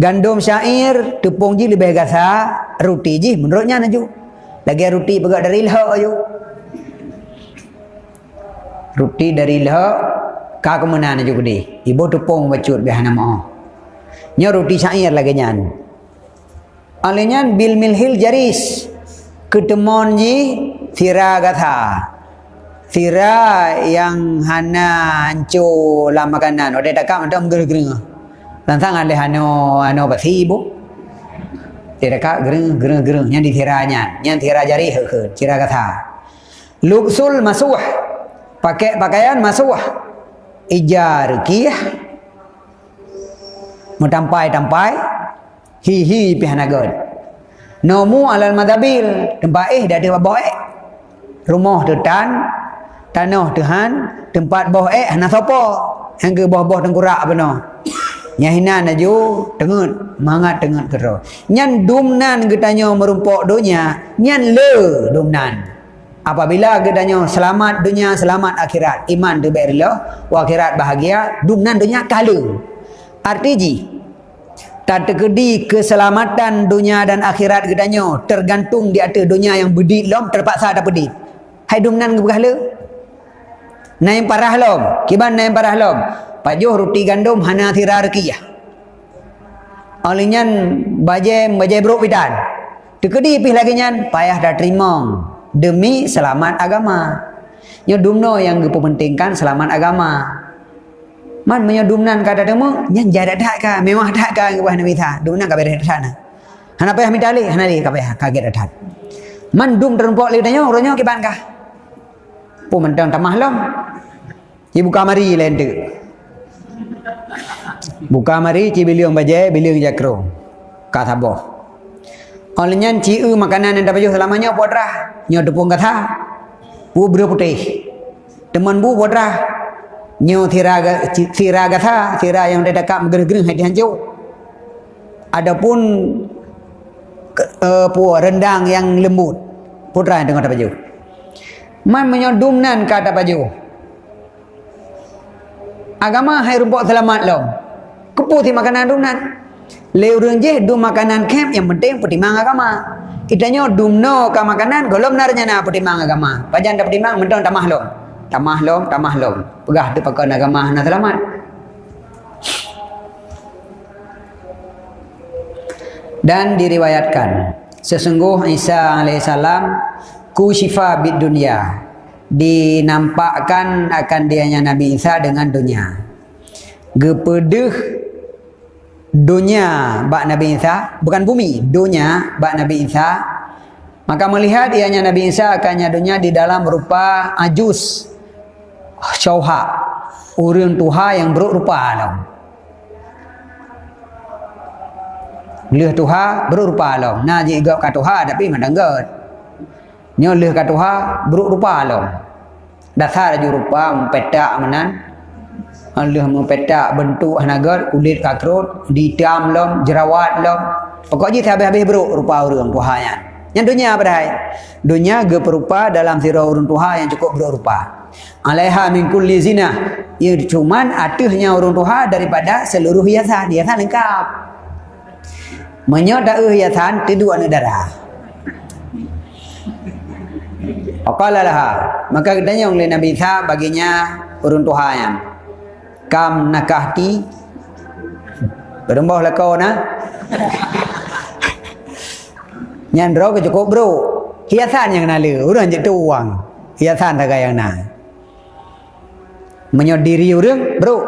Gandum syair tepung ji lebih gasa. Roti ji menurutnya naju. Lagi roti pegak dari lho ayo roti dari leha ka kemana juga di ibu tepung bacut biar nama. Nya roti syair lagi nyan. Alenya bil milhil jaris. Ketemon ji sira gatha. Sira yang hana hancu la makanan ode tak kam dam gereng langsung ada hano hano basi ibu. Tidak kak gereng yang di siranya yang sira jari sira gatha. Luksul masuh pakai pakaian masuah ijar kiyah. Mutampai tampai hi hi pihanagon nomu alal madabil. Tempat eh dah ada bawa eh. Rumah tu tan tanah tuhan tempat bawah eh hana sapa yang ke bawah-bawah tengkurak benar Nyahina naju tengut mangat tengut kero. Nyan dumnan getanya merumpok dunia, nyan le dumnan apabila gedanya selamat dunia selamat akhirat. Iman baiklah wa akhirat bahagia dunia dunia kala. Arti tak terkedi keselamatan dunia dan akhirat gedanya tergantung di atas dunia yang bedit lom terpaksa ada bedit hai dumnan ke berhala? Naik parah lom. Kiban naik parah lom. Pajuh roti gandum hana thira rekiyah Alinyan bajem bajem bro pidan. Tekedi pih lagi nyan payah dah terima demi selamat agama. Nya dumno yang dipentingkan selamat agama. Man menyodumnan kada demo nya jada dak ka memang dak ka ke bahana mitha. Dumnan ka bere sana. Hana payah mitali hana li ka payah kaget adat. Man dum terempok li tanya orangnya ke ban ka. Pu mentang tamah lom. Ibu kamari lain tu. Buka mari ci biliong baje biliong jakro. Kata boh. Olehnya ciu makanan yang dapat selamanya buat rah. Nyo tepung kata. Bu bro putih. Teman bu rah. Nyo tira tira kata. Tira yang ada dekat gereng-gereng hati hancur. Adapun uh, pu rendang yang lembut. Putra yang tengok dapat Man menyodumnan kata baju. Agama hai rumput selamat lo. Keputi makanan dumnan. Leu rung je du makanan kem yang penting pertimang agama. Kitanya dumno ka makanan golom narnya na pertimang agama. Pajan dah pertimang mentong tamah lom. Tamah lom, tamah lom. Pegah tu pakai agama na selamat. Dan diriwayatkan sesungguh Isa alaihissalam ku syifa bid dunia dinampakkan akan dianya Nabi Isa dengan dunia. Gepedeh dunia bak Nabi Isa bukan bumi dunia bak Nabi Isa maka melihat ianya Nabi Isa akannya dunia di dalam rupa ajus syauha Orang Tuhan yang buruk rupa lah. Leh Tuhan buruk rupa lah. Nah jika kat Tuhan tapi mana enggak. Nyo leh kat Tuhan buruk rupa lah. Dasar ju rupa mempetak menan. Allah mempetak bentuk hanagat kulit kakrut, ditam lom, jerawat lom. Pokoknya habis-habis buruk rupa orang Tuhan yang. Yang dunia apa dah? Dunia geperupa dalam sirah urun Tuhan yang cukup berupa. Alaiha min kulli zina. Ya cuman atuhnya urun Tuhan daripada seluruh hiasan. Hiasan lengkap. Menyot dah hiasan tidur negara. Aqala laha. Maka katanya oleh Nabi Isa baginya urun Tuhan yang kam nakahti berembah lah kau nah Nyandro ke cukup bro. Hiasan yang nala. Orang je tu uang. Hiasan tak yang nak. Menyodiri orang bro.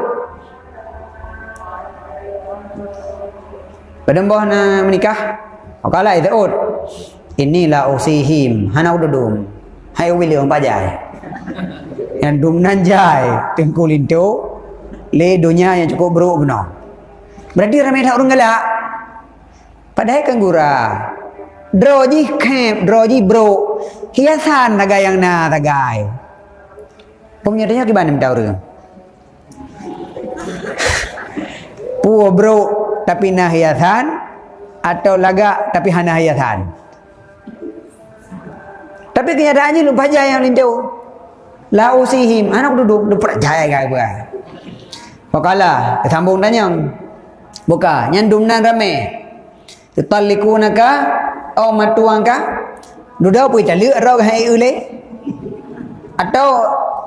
Berdembah na menikah. Okala itu ut. Inilah usihim. Hana ududum. Hai wili orang pajai. Yang dum nanjai. Tengku lintu. Le dunia yang cukup bro benar. Berarti ramai tak orang galak. Padahal kan gurah. Droji kep, droji bro. Hiasan tagai yang na tagai. Pemenyatanya gimana minta orang? Puo bro tapi na hiasan atau laga tapi hana hiasan. Tapi kenyataannya lupa jaya yang lintu. La usihim anak duduk lupa jaya gak gua. Pakala sambung tanya. Buka. Nyandum nan rame. Tutallikunaka au matuangka duda pun cali rau hai ule. Atau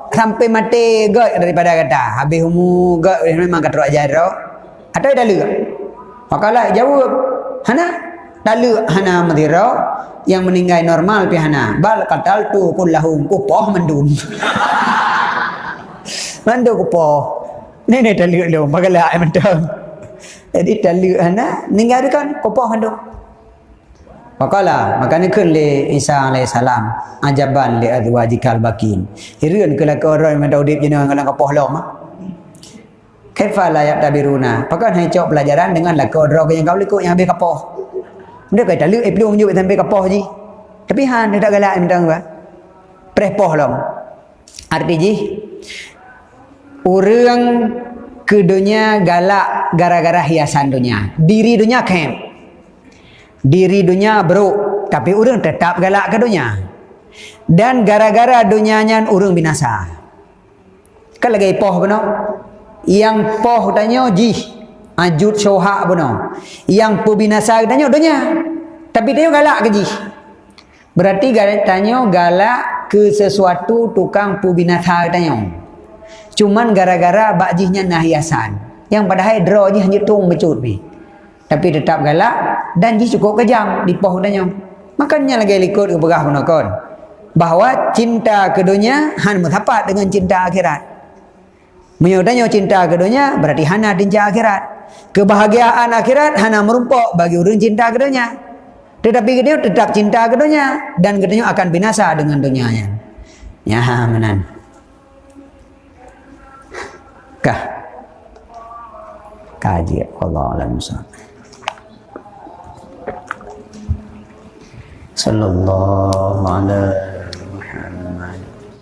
sampai mati gak daripada kata. Habis umu gak memang kata ajar rau atau dah lu makalah jawab hana? Dalu hana madira yang meninggal normal pi hana. Bal katal tu kullahum kupoh mendun mandu kupoh ni ni dalu lu makalah ai mentang jadi dalu hana ninggal kan kupoh mendun Fakala makanya kan le Isa alaihi salam ajaban le azwajikal bakin. Hireun ke laka orang yang mendak udip jeneng kalau kapoh lom. Kaifa la yaktabiruna? Pakan hai cok pelajaran dengan laka orang yang kau likut yang habis kapoh. Dia kata lu eh belum menjuk sampai kapoh ji. Tapi han dia tak galak minta apa? Prepoh lom. Arti ji orang ke dunia galak gara-gara hiasan dunia. Diri dunia kem. Diri dunia bro tapi orang tetap galak ke dunia. Dan gara-gara dunianya orang binasa. Kan lagi poh benar yang poh tanya ji ajut soha benar yang pu binasa tanya dunia. Tapi dia galak ke ji berarti tanya galak ke sesuatu tukang pu binasa tanya cuman gara-gara bakjihnya nahiasan yang padahal draw je hanya tung becut bi. Tapi tetap galak dan dia cukup kejam di poh makanya lagi likut ke berah menakon bahawa cinta ke dunia han mutapat dengan cinta akhirat. Menyodanya cinta ke dunia berarti hana cinta akhirat. Kebahagiaan akhirat hana merumpok bagi orang cinta ke dunia tetapi dia tetap cinta ke dunia dan kedua akan binasa dengan dunianya. Ya menan Kah, kaji Allah alam sallallahu alaihi